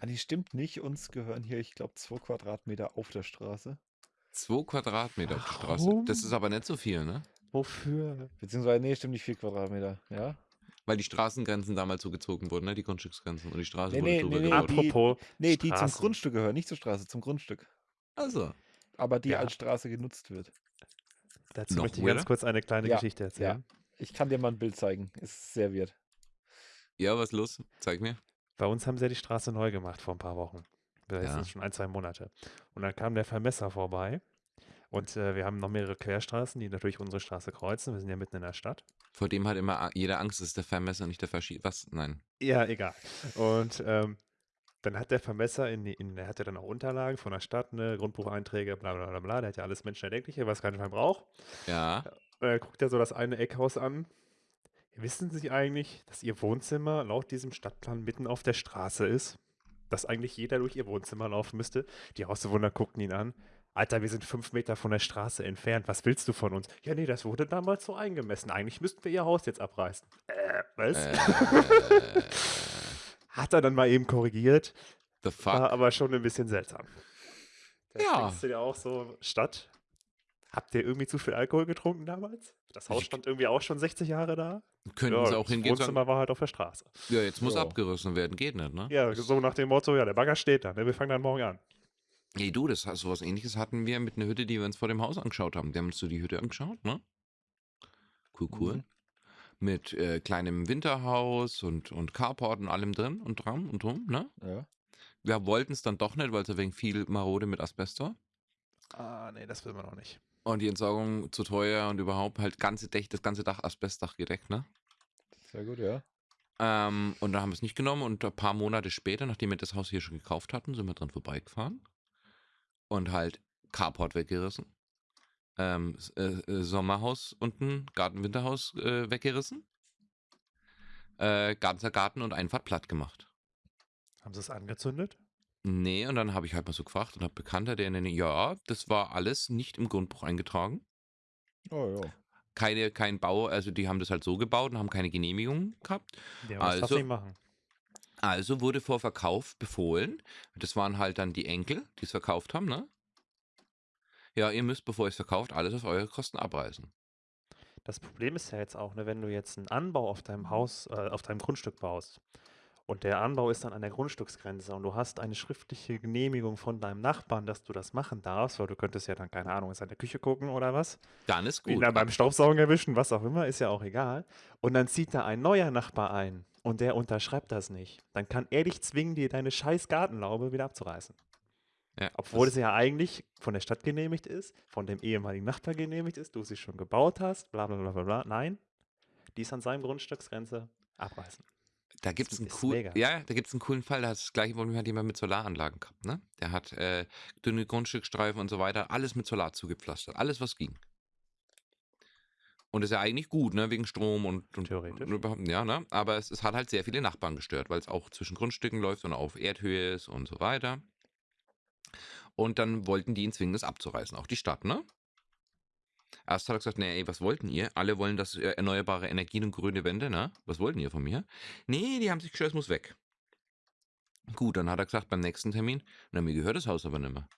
Ah, nee, stimmt nicht. Uns gehören hier, ich glaube, zwei Quadratmeter auf der Straße. Zwei Quadratmeter auf der Straße. Warum? Das ist aber nicht so viel, ne? Wofür? Beziehungsweise, nee, stimmt nicht, vier Quadratmeter. Ja? Weil die Straßengrenzen damals so gezogen wurden, ne? Die Grundstücksgrenzen und die Straße Nee, wurde nee, drüber nee, nee, gebaut. die- Apropos, Nee, die zum. Grundstück gehören, nicht zur Straße, zum Grundstück. Also, Aber die Ja. als Straße genutzt wird. dazu Noch möchte ich weirder? ganz kurz eine kleine Ja, Geschichte erzählen. Ich kann dir mal ein Bild zeigen. Ist sehr weird. ja, was los? Zeig mir. Bei uns haben sie ja die Straße neu gemacht vor ein paar Wochen. Das Ja. sind schon ein, zwei Monate. Und dann kam der Vermesser vorbei. Und äh, wir haben noch mehrere Querstraßen, die natürlich unsere Straße kreuzen. Wir sind ja mitten in der Stadt. Vor dem hat immer jeder Angst, ist der Vermesser, nicht der Verschie... Was? Nein. Ja, egal. Und ähm, dann hat der Vermesser, in, die- in, der hat ja dann auch Unterlagen von der Stadt, ne, Grundbucheinträge, bla bla bla bla. Der hat ja alles Menschenerdenkliche, was kein Schwein braucht. Ja. Und dann guckt er so das eine Eckhaus an. Wissen Sie eigentlich, dass Ihr Wohnzimmer laut diesem Stadtplan mitten auf der Straße ist? Dass eigentlich jeder durch Ihr Wohnzimmer laufen müsste? Die Hausbewohner guckten ihn an. Alter, wir sind fünf Meter von der Straße entfernt. Was willst du von uns? Ja, nee, das wurde damals so eingemessen. Eigentlich müssten wir Ihr Haus jetzt abreißen. Äh, was? Äh, Hat er dann mal eben korrigiert. the War fuck? aber schon ein bisschen seltsam. Da Ja. denkst du dir auch so, Stadt, habt ihr irgendwie zu viel Alkohol getrunken damals? Das Haus stand irgendwie auch schon 60 Jahre da. Könnten sie auch das hingehen sagen, Wohnzimmer war halt auf der Straße. ja, jetzt muss Ja. abgerissen werden. Geht nicht, ne? Ja, so nach dem Motto, ja, der Bagger steht da, ne? wir fangen dann morgen an. Ey, du, das sowas ähnliches hatten wir mit einer Hütte, die wir uns vor dem Haus angeschaut haben. Wir haben uns so die Hütte angeschaut, ne? Cool, cool. Mhm. mit äh, kleinem Winterhaus und, und Carport und allem drin und dran und drum, ne? Ja. Wir wollten es dann doch nicht, weil es ein wenig viel marode mit Asbest war. Ah, nee, das will man noch nicht. Und die Entsorgung zu teuer und überhaupt halt ganze Dach, das ganze Dach Asbestdach gedeckt, ne? Sehr gut, ja. Ähm, und dann haben wir es nicht genommen und ein paar Monate später, nachdem wir das Haus hier schon gekauft hatten, sind wir dran vorbeigefahren und halt Carport weggerissen. Ähm, äh, äh, Sommerhaus unten, Garten-Winterhaus äh, weggerissen. Äh, ganzer Garten und Einfahrt platt gemacht. Haben sie es angezündet? Nee, und dann habe ich halt mal so gefragt und habe Bekannter, der Nähe, ja, das war alles nicht im Grundbuch eingetragen. Oh ja. Keine, kein Bau, also die haben das halt so gebaut und haben keine Genehmigung gehabt. Ja, was darf Also- sie machen? Also wurde vor Verkauf befohlen. Das waren halt dann die Enkel, die es verkauft haben, ne? Ja, ihr müsst, bevor ihr es verkauft, alles auf eure Kosten abreißen. Das Problem ist ja jetzt auch, ne, wenn du jetzt einen Anbau auf deinem Haus, äh, auf deinem Grundstück baust und der Anbau ist dann an der Grundstücksgrenze und du hast eine schriftliche Genehmigung von deinem Nachbarn, dass du das machen darfst, weil du könntest ja dann, keine Ahnung, in seine Küche gucken oder was, Dann ist ihn gut. dann beim Staubsaugen erwischen, was auch immer, ist ja auch egal. Und dann zieht da ein neuer Nachbar ein und der unterschreibt das nicht. Dann kann er dich zwingen, dir deine scheiß Gartenlaube wieder abzureißen. Ja, Obwohl es ja eigentlich von der Stadt genehmigt ist, von dem ehemaligen Nachbar genehmigt ist, du sie schon gebaut hast, bla bla bla bla bla. Nein, die ist an seinem Grundstücksgrenze abreißen. Da gibt es einen, ist cool, mega. ja, da gibt's einen coolen Fall. Da hat das gleiche Problem hat jemand mit Solaranlagen gehabt. Ne? Der hat äh, dünne Grundstückstreifen und so weiter, alles mit Solar zugepflastert. Alles, was ging. Und ist ja eigentlich gut, ne? Wegen Strom und, und Theoretisch. und überhaupt, ja, ne? Aber es, es hat halt sehr viele Nachbarn gestört, weil es auch zwischen Grundstücken läuft und auf Erdhöhe ist und so weiter. Und dann wollten die ihn zwingen, das abzureißen. Auch die Stadt, ne? Erst hat er gesagt, nee, ey, was wollten ihr? Alle wollen das äh, erneuerbare Energien und grüne Wände, ne? Was wollten ihr von mir? Nee, die haben sich geschwört, es muss weg. Gut, dann hat er gesagt, beim nächsten Termin, na, mir gehört das Haus aber nicht mehr.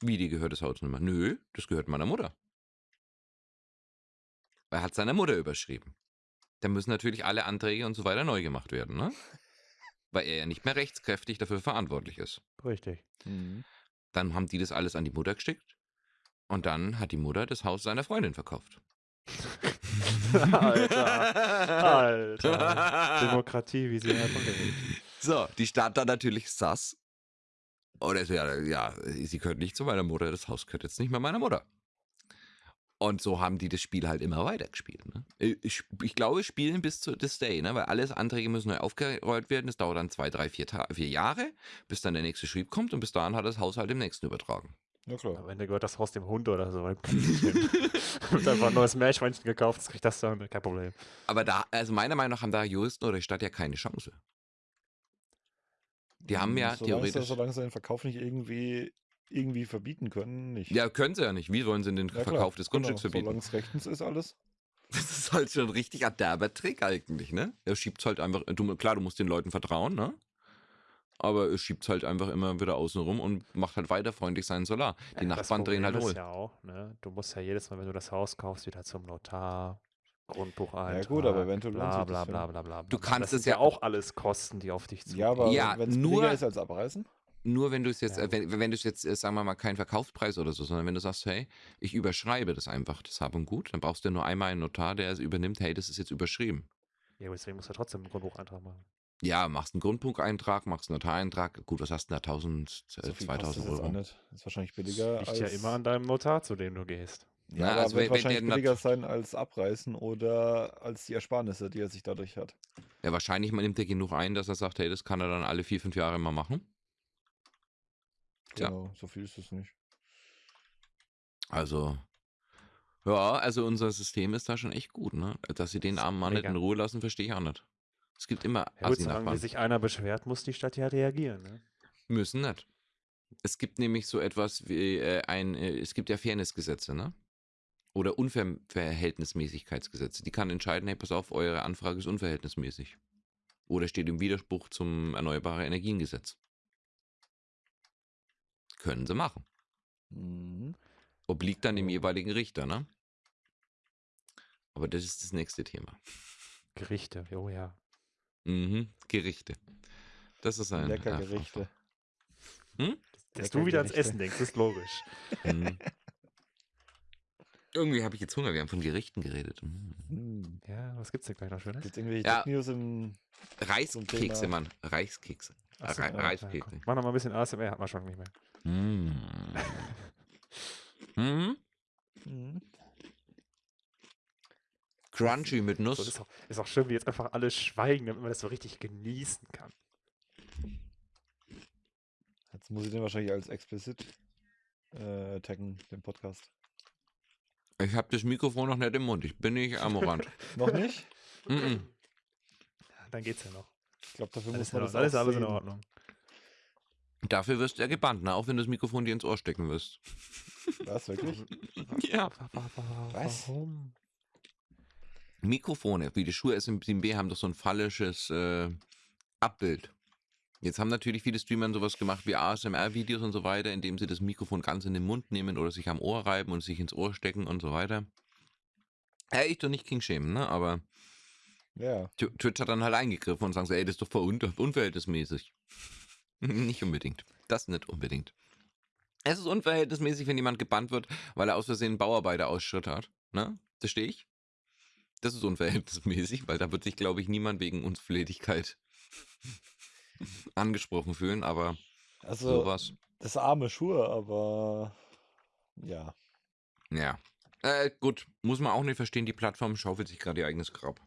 Wie, dir gehört das Haus nicht mehr? Nö, das gehört meiner Mutter. Er hat seiner Mutter überschrieben. Dann müssen natürlich alle Anträge und so weiter neu gemacht werden, ne? Weil er ja nicht mehr rechtskräftig dafür verantwortlich ist. Richtig. Mhm. Dann haben die das alles an die Mutter geschickt. Und dann hat die Mutter das Haus seiner Freundin verkauft. Alter. Alter. Demokratie, wie sie herkommt. So, die Stadt dann natürlich sass. Oder so, ja, ja, sie gehört nicht zu meiner Mutter, das Haus gehört jetzt nicht mehr meiner Mutter. Und so haben die das Spiel halt immer weitergespielt. Ne? Ich, ich glaube, spielen bis zu this day, ne? weil alles Anträge müssen neu aufgerollt werden. Das dauert dann zwei, drei, vier, Ta vier Jahre, bis dann der nächste Schrieb kommt und bis dahin hat das Haus halt dem nächsten übertragen. Ja klar. Am Ende gehört das Haus dem Hund oder so. Wird einfach ein neues Meerschweinchen gekauft, das kriegt das dann, kein Problem. Aber da, also meiner Meinung nach haben da Juristen oder die Stadt ja keine Chance. Die haben ja Solange sie- theoretisch. Solange sie den Verkauf nicht irgendwie, irgendwie verbieten können, nicht. Ja, können sie ja nicht. Wie wollen sie den Ja, klar, Verkauf des Grundstücks genau. verbieten? Solange es rechtens ist, alles. Das ist halt schon ein richtig derber Trick eigentlich, ne? Er schiebt halt einfach, du, klar, du musst den Leuten vertrauen, ne? Aber er schiebt halt einfach immer wieder außen rum und macht halt weiter freundlich seinen Solar. Die Ja, das Nachbarn drehen halt ist ja auch, ne? Du musst ja jedes Mal, wenn du das Haus kaufst, wieder zum Notar, Grundbucheintrag, gut, aber eventuell bla bla das, bla ja. bla bla. Du kannst das es ja- auch alles Kosten, die auf dich zugehen. Ja, aber Ja, wenn es nur- ist als abreißen, Nur wenn du es jetzt, Ja, äh, wenn, wenn du es jetzt, äh, sagen wir mal, keinen Verkaufspreis oder so, sondern wenn du sagst, hey, ich überschreibe das einfach, das Hab und Gut, dann brauchst du nur einmal einen Notar, der es übernimmt, hey, das ist jetzt überschrieben. Ja, aber deswegen musst du trotzdem einen Grundbucheintrag machen. Ja, machst einen Grundbucheintrag, machst einen Notareintrag, gut, was hast du denn da, 1000, so äh, kostet 2000 es jetzt auch Euro? nicht. Ist wahrscheinlich billiger Liegt als... ja immer an deinem Notar, zu dem du gehst. Ja, Na, also wird wenn- wahrscheinlich billiger sein als abreißen oder als die Ersparnisse, die er sich dadurch hat. Ja, wahrscheinlich nimmt er genug ein, dass er sagt, hey, das kann er dann alle vier, fünf Jahre mal machen. Tja. Genau, so viel ist es nicht. Also, ja, also unser System ist da schon echt gut, ne? Dass sie den armen Mann nicht in Ruhe lassen, verstehe ich auch nicht. Es gibt immer Ja, gut, solange wie sich einer beschwert, muss die Stadt ja reagieren. Ne? Müssen nicht. Es gibt nämlich so etwas wie äh, ein, äh, es gibt ja Fairnessgesetze, ne? Oder Unverhältnismäßigkeitsgesetze. Die kann entscheiden, hey, pass auf, eure Anfrage ist unverhältnismäßig. Oder steht im Widerspruch zum Erneuerbare Energiengesetz. Können sie machen. Mhm. Obliegt dann dem Oh. jeweiligen Richter, ne? Aber das ist das nächste Thema. Gerichte, oh ja. Mhm, Gerichte. Das ist ein Lecker Gerichte. Dass Lecker du wieder ans. Essen denkst, ist logisch. Mhm. Irgendwie habe ich jetzt Hunger. Wir haben von Gerichten geredet. Mm. Hm. Ja, was gibt's denn gleich noch Schönes? Gibt irgendwelche Ja. News im. Reiskekse, Mann. Reiskekse. So, Re- ja, Reiskekse. Mach noch mal ein bisschen ASMR, hat man schon nicht mehr. Mm. Mhm. Crunchy mit So, Nuss. das ist, auch, ist auch schön, wie jetzt einfach alle schweigen, damit man das so richtig genießen kann. Jetzt muss ich den wahrscheinlich als explicit äh, taggen, den Podcast. Ich habe das Mikrofon noch nicht im Mund. Ich bin nicht am Rand. Noch nicht? Mm-mm. Dann geht's ja noch. Ich glaube, dafür Alles, muss man alles, das alles, alles in. Ordnung. Dafür wirst du ja gebannt, ne? auch wenn du das Mikrofon dir ins Ohr stecken wirst. Was, wirklich? Ja. Was? Warum? Mikrofone, wie die Schuhe SM7B, haben doch so ein phallisches äh, Abbild. Jetzt haben natürlich viele Streamer sowas gemacht wie ASMR-Videos und so weiter, indem sie das Mikrofon ganz in den Mund nehmen oder sich am Ohr reiben und sich ins Ohr stecken und so weiter. Ja, ich doch nicht King schämen, ne? Aber Ja. Tw- Twitch hat dann halt eingegriffen und sagen, so, ey, das ist doch voll un unverhältnismäßig. nicht unbedingt. Das nicht unbedingt. Es ist unverhältnismäßig, wenn jemand gebannt wird, weil er aus Versehen einen Bauarbeiterausschritt hat. Ne? Das stehe ich. Das ist unverhältnismäßig, weil da wird sich, glaube ich, niemand wegen Unflätigkeit angesprochen fühlen, aber Also, sowas. das arme Schuhe, aber ja. Ja. Äh, gut, muss man auch nicht verstehen, die Plattform schaufelt sich gerade ihr eigenes Grab.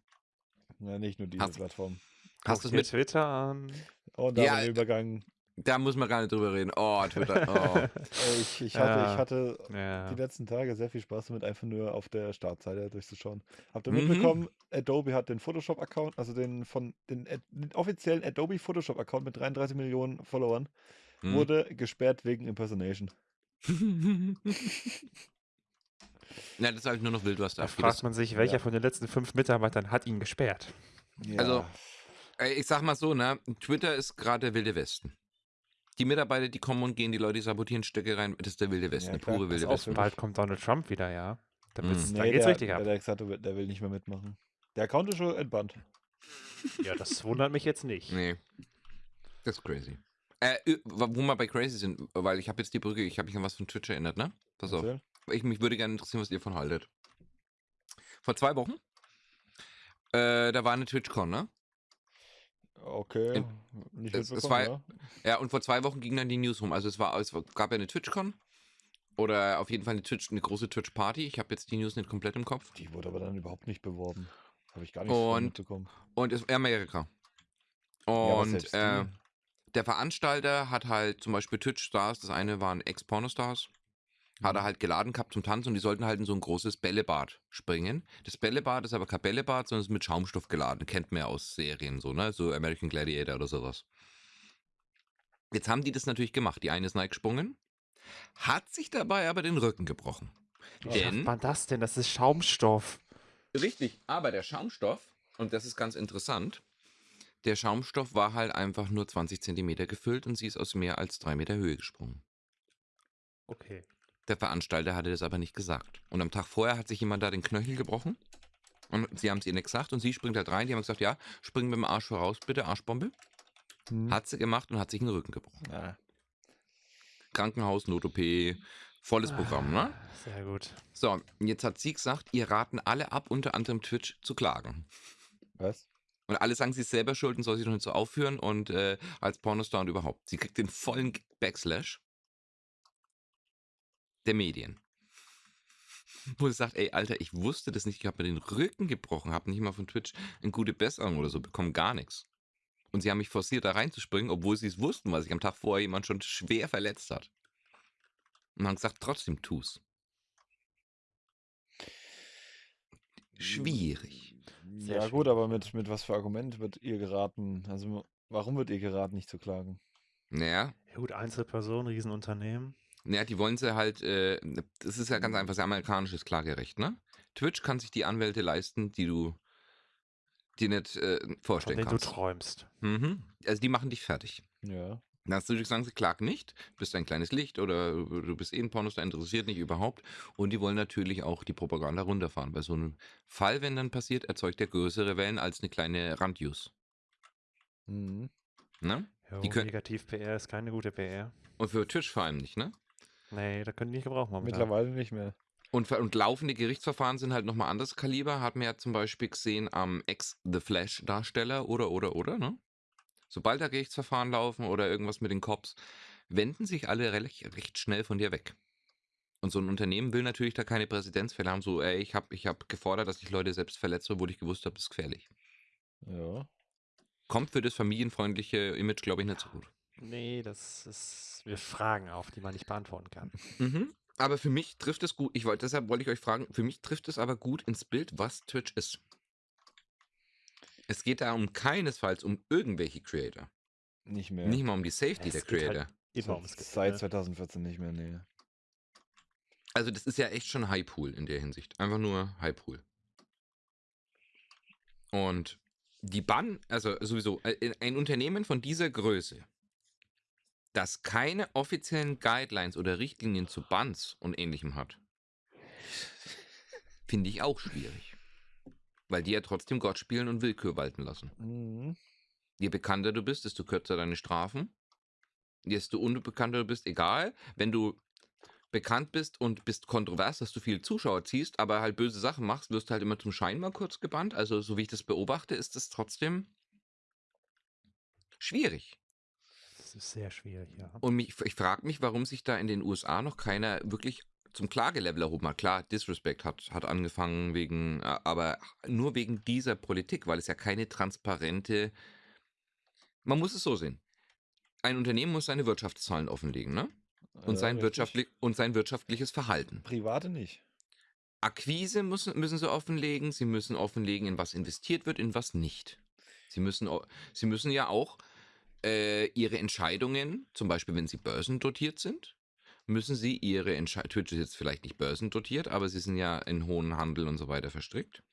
ja nicht nur diese Hast- Plattform. Hast du es mit? Twitter an. Und da Ja, der Übergang. Da muss man gar nicht drüber reden. Oh, Twitter. Oh. Ich, ich hatte, Ja. ich hatte ja. die letzten Tage sehr viel Spaß damit, einfach nur auf der Startseite durchzuschauen. Habt ihr Mhm. mitbekommen, Adobe hat den Photoshop-Account, also den von den, den offiziellen Adobe Photoshop-Account mit 33 Millionen Followern, Hm. wurde gesperrt wegen Impersonation. Na, das ist halt nur noch wild, was da Da fragt Das- man sich, welcher Ja. von den letzten fünf Mitarbeitern hat ihn gesperrt? Ja, Also, Ich sag mal so, ne? Twitter ist gerade der wilde Westen. Die Mitarbeiter, die kommen und gehen, die Leute, die sabotieren Stöcke rein, das ist der wilde Westen, Ja, der klar, pure wilde auch Westen. Bald kommt Donald Trump wieder, ja. Da, Mhm. wird's, da nee, geht's der, richtig ab. der, hat gesagt, der will- der will nicht mehr mitmachen. Der Account ist schon entbannt. Ja, das wundert mich jetzt nicht. Nee. Das ist crazy. Äh, wo wir bei crazy sind, weil ich habe jetzt die Brücke, ich habe mich an was von Twitch erinnert, ne? Pass auf. Erzähl. Ich, mich würde gerne interessieren, was ihr von haltet. Vor zwei Wochen, äh, da war eine TwitchCon, ne? Okay, nicht es- es war- ja. Ja, und vor zwei Wochen ging dann die News rum. Also es war, es gab ja eine TwitchCon oder auf jeden Fall eine, Twitch, eine große Twitch-Party. Ich habe jetzt die News nicht komplett im Kopf. Die wurde aber dann überhaupt nicht beworben. Habe ich gar nicht Und- mitbekommen. Und es Amerika. Ja, Und die- äh, der Veranstalter hat halt zum Beispiel Twitch-Stars, das eine waren Ex-Pornostars, hat Mhm. er halt geladen gehabt zum Tanzen und die sollten halt in so ein großes Bällebad springen. Das Bällebad ist aber kein Bällebad, sondern ist mit Schaumstoff geladen. Kennt man ja aus Serien so, ne? So American Gladiator oder sowas. Jetzt haben die das natürlich gemacht. Die eine ist gesprungen, hat sich dabei aber den Rücken gebrochen. Wie Denn- schafft man das denn? Das ist Schaumstoff. Richtig, aber der Schaumstoff, und das ist ganz interessant, der Schaumstoff war halt einfach nur 20 Zentimeter gefüllt und sie ist aus mehr als drei Meter Höhe gesprungen. Okay. Der Veranstalter hatte das aber nicht gesagt. Und am Tag vorher hat sich jemand da den Knöchel gebrochen. Und sie haben es ihr nicht gesagt und sie springt halt rein. Die haben gesagt, ja, spring mit dem Arsch voraus, bitte, Arschbombe. Hm. Hat sie gemacht und hat sich den Rücken gebrochen. Ja. Krankenhaus, Not-OP, volles Programm, ne? Sehr gut. So, jetzt hat sie gesagt, ihr raten alle ab, unter anderem Twitch, zu klagen. Was? Und alle sagen, sie ist selber schuld und soll sich doch nicht so aufführen und äh, als Pornostar und überhaupt. Sie kriegt den vollen Backslash der Medien. Wo sie sagt, ey, Alter, ich wusste das nicht, ich habe mir den Rücken gebrochen, habe nicht mal von Twitch eine gute Besserung oder so bekommen, gar nichts. Und sie haben mich forciert, da reinzuspringen, obwohl sie es wussten, weil sich am Tag vorher jemand schon schwer verletzt hat. Und haben gesagt, trotzdem tu's. Schwierig. Sehr ja, gut, schwierig, aber mit, mit was für Argument wird ihr geraten? Also, warum wird ihr geraten, nicht zu klagen? Naja, Ja, gut, Einzelpersonen, Riesenunternehmen. Ja, die wollen sie halt, äh, das ist ja ganz einfach, das amerikanisches Klagerecht, ne? Twitch kann sich die Anwälte leisten, die du dir nicht äh, vorstellen denen du kannst. träumst. Mhm. Also die machen dich fertig. Ja. Dann hast du natürlich sagen, sie klagen nicht, du bist ein kleines Licht oder du bist eh ein Pornostar, interessiert nicht überhaupt. Und die wollen natürlich auch die Propaganda runterfahren. Bei so einem Fall, wenn dann passiert, erzeugt er größere Wellen als eine kleine Randuse. Mhm. Ne? Jo, Die können- Negativ-PR ist keine gute PR. Und für Twitch vor allem nicht, ne? Nee, da können die nicht gebrauchen momentan. Mittlerweile nicht mehr. Und, und laufende Gerichtsverfahren sind halt nochmal anderes Kaliber. Hat man ja zum Beispiel gesehen am Ex-The Flash-Darsteller oder, oder, oder, ne? Sobald da Gerichtsverfahren laufen oder irgendwas mit den Cops, wenden sich alle recht, recht schnell von dir weg. Und so ein Unternehmen will natürlich da keine Präzedenzfälle haben, so, ey, ich habe ich hab gefordert, dass ich Leute selbst verletze, obwohl ich gewusst habe, das ist gefährlich. Ja. Kommt für das familienfreundliche Image, glaube ich, nicht so gut. Nee, das ist. Wir Fragen auf, die man nicht beantworten kann. Mhm. Aber für mich trifft es gut, ich wollte, deshalb wollte ich euch fragen, für mich trifft es aber gut ins Bild, was Twitch ist. Es geht da um keinesfalls um irgendwelche Creator. Nicht mehr. Nicht mal um die Safety Es der halt Creator. Immer Seit- ums Geld, Seit ne? 2014 nicht mehr, nee. Also das ist ja echt schon High Pool in der Hinsicht. Einfach nur High Pool. Und die Bann, also sowieso, äh, ein Unternehmen von dieser Größe, das keine offiziellen Guidelines oder Richtlinien zu Bans und ähnlichem hat, finde ich auch schwierig. Weil die ja trotzdem Gott spielen und Willkür walten lassen. Mhm. Je bekannter du bist, desto kürzer deine Strafen. Desto unbekannter du bist, egal. Wenn du bekannt bist und bist kontrovers, dass du viele Zuschauer ziehst, aber halt böse Sachen machst, wirst du halt immer zum Schein mal kurz gebannt. Also, so wie ich das beobachte, ist das trotzdem schwierig. Das ist sehr schwierig, ja. Und mich, ich frage mich, warum sich da in den USA noch keiner wirklich zum Klagelevel erhoben hat. Klar, Disrespect hat, hat angefangen wegen, äh, aber nur wegen dieser Politik, weil es ja keine transparente. Man muss es so sehen. Ein Unternehmen muss seine Wirtschaftszahlen offenlegen, ne? Und, sein, richtig. wirtschaftlich, und sein wirtschaftliches Verhalten. Private nicht. Akquise müssen, müssen sie offenlegen, sie müssen offenlegen, in was investiert wird, in was nicht. Sie müssen, sie müssen ja auch äh, ihre Entscheidungen, zum Beispiel wenn sie börsendotiert sind, müssen sie ihre Entscheidungen, Twitch ist jetzt vielleicht nicht börsendotiert, aber sie sind ja in hohen Handel und so weiter verstrickt.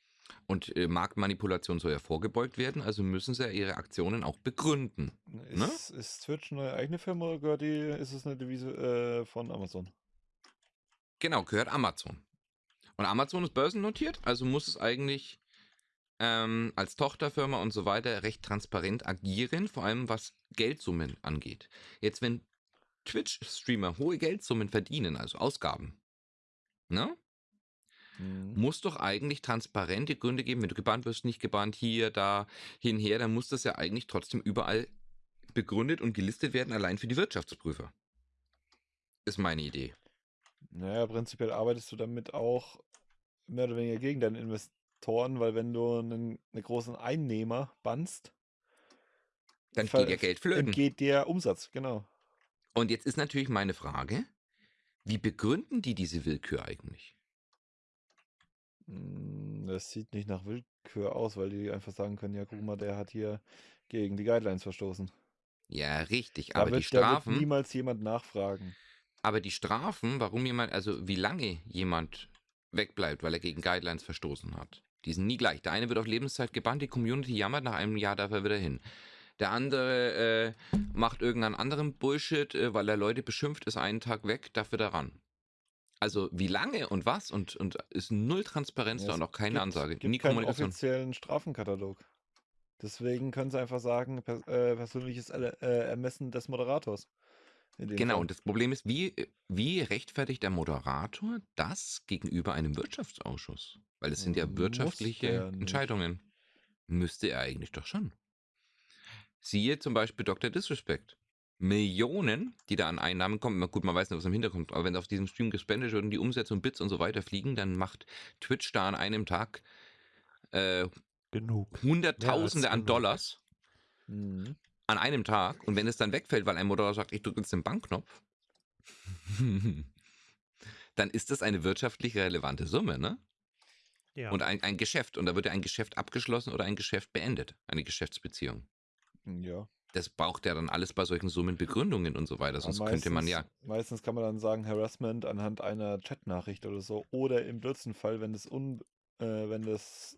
Und äh, Marktmanipulation soll ja vorgebeugt werden, also müssen sie ja ihre Aktionen auch begründen. Ne? Ist, ist Twitch eine eigene Firma oder gehört die, ist es eine Devise äh, von Amazon? Genau, gehört Amazon. Und Amazon ist börsennotiert, also muss es eigentlich ähm, als Tochterfirma und so weiter recht transparent agieren, vor allem was Geldsummen angeht. Jetzt, wenn Twitch-Streamer hohe Geldsummen verdienen, also Ausgaben, ne? Mhm. muss doch eigentlich transparente Gründe geben, wenn du gebannt wirst, nicht gebannt, hier, da, hinher, dann muss das ja eigentlich trotzdem überall begründet und gelistet werden, allein für die Wirtschaftsprüfer. Ist meine Idee. Naja, prinzipiell arbeitest du damit auch mehr oder weniger gegen deine Investoren, weil wenn du einen, einen großen Einnehmer bannst, Dann geht ja Geld flöten. entgeht der Umsatz, genau. Und jetzt ist natürlich meine Frage, wie begründen die diese Willkür eigentlich? Mm, Das sieht nicht nach Willkür aus, weil die einfach sagen können, ja, guck mal, der hat hier gegen die Guidelines verstoßen. Ja, richtig, Da aber wird, die da wird Strafen, niemals jemand nachfragen. aber die Strafen, warum jemand, also wie lange jemand wegbleibt, weil er gegen Guidelines verstoßen hat, die sind nie gleich. Der eine wird auf Lebenszeit gebannt, die Community jammert, nach einem Jahr darf er wieder hin. Der andere äh, macht irgendeinen anderen Bullshit, äh, weil er Leute beschimpft, ist einen Tag weg, darf wieder ran. Also wie lange und was und, und ist null Transparenz Ja, da und auch keine gibt- Ansage, gibt nie keinen Kommunikation. offiziellen Strafenkatalog. Deswegen können sie einfach sagen, per, äh, persönliches äh, Ermessen des Moderators. Genau, Fall. und das Problem ist, wie, wie rechtfertigt der Moderator das gegenüber einem Wirtschaftsausschuss? Weil es sind ja Muss wirtschaftliche. Entscheidungen. Müsste er eigentlich doch schon. Siehe zum Beispiel Dr. Disrespect. Millionen, die da an Einnahmen kommen. Gut, man weiß nicht, was im Hintergrund kommt, aber wenn auf diesem Stream gespendet wird und die Umsätze und Bits und so weiter fliegen, dann macht Twitch da an einem Tag äh, Genug. Hunderttausende an genug. Dollars Mhm. An einem Tag und wenn es dann wegfällt, weil ein Moderator sagt, ich drücke jetzt den Bankknopf, dann ist das eine wirtschaftlich relevante Summe, ne? Ja. Und ein, ein Geschäft. Und da wird ja ein Geschäft abgeschlossen oder ein Geschäft beendet. Eine Geschäftsbeziehung. Ja. Das braucht ja dann alles bei solchen Summen Begründungen und so weiter. Sonst Aber könnte man ja. meistens- Meistens kann man dann sagen, Harassment anhand einer Chatnachricht oder so. Oder im blödsten Fall, wenn das, un, äh, wenn das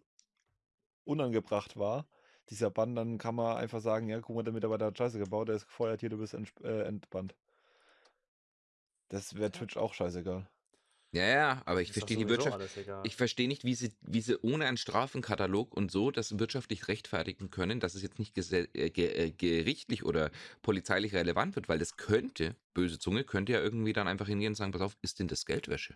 unangebracht war, dieser Bann, dann kann man einfach sagen, ja, guck mal, der Mitarbeiter hat Scheiße gebaut, der ist gefeuert, hier, du bist entsp- äh, entbannt. Das wäre Twitch auch scheißegal. Ja, ja, aber ich verstehe die Wirtschaft. Ich verstehe nicht, wie sie, wie sie ohne einen Strafenkatalog und so das wirtschaftlich rechtfertigen können, dass es jetzt nicht äh, ge äh, gerichtlich oder polizeilich relevant wird, weil das könnte, böse Zunge, könnte ja irgendwie dann einfach hingehen und sagen, pass auf, ist denn das Geldwäsche?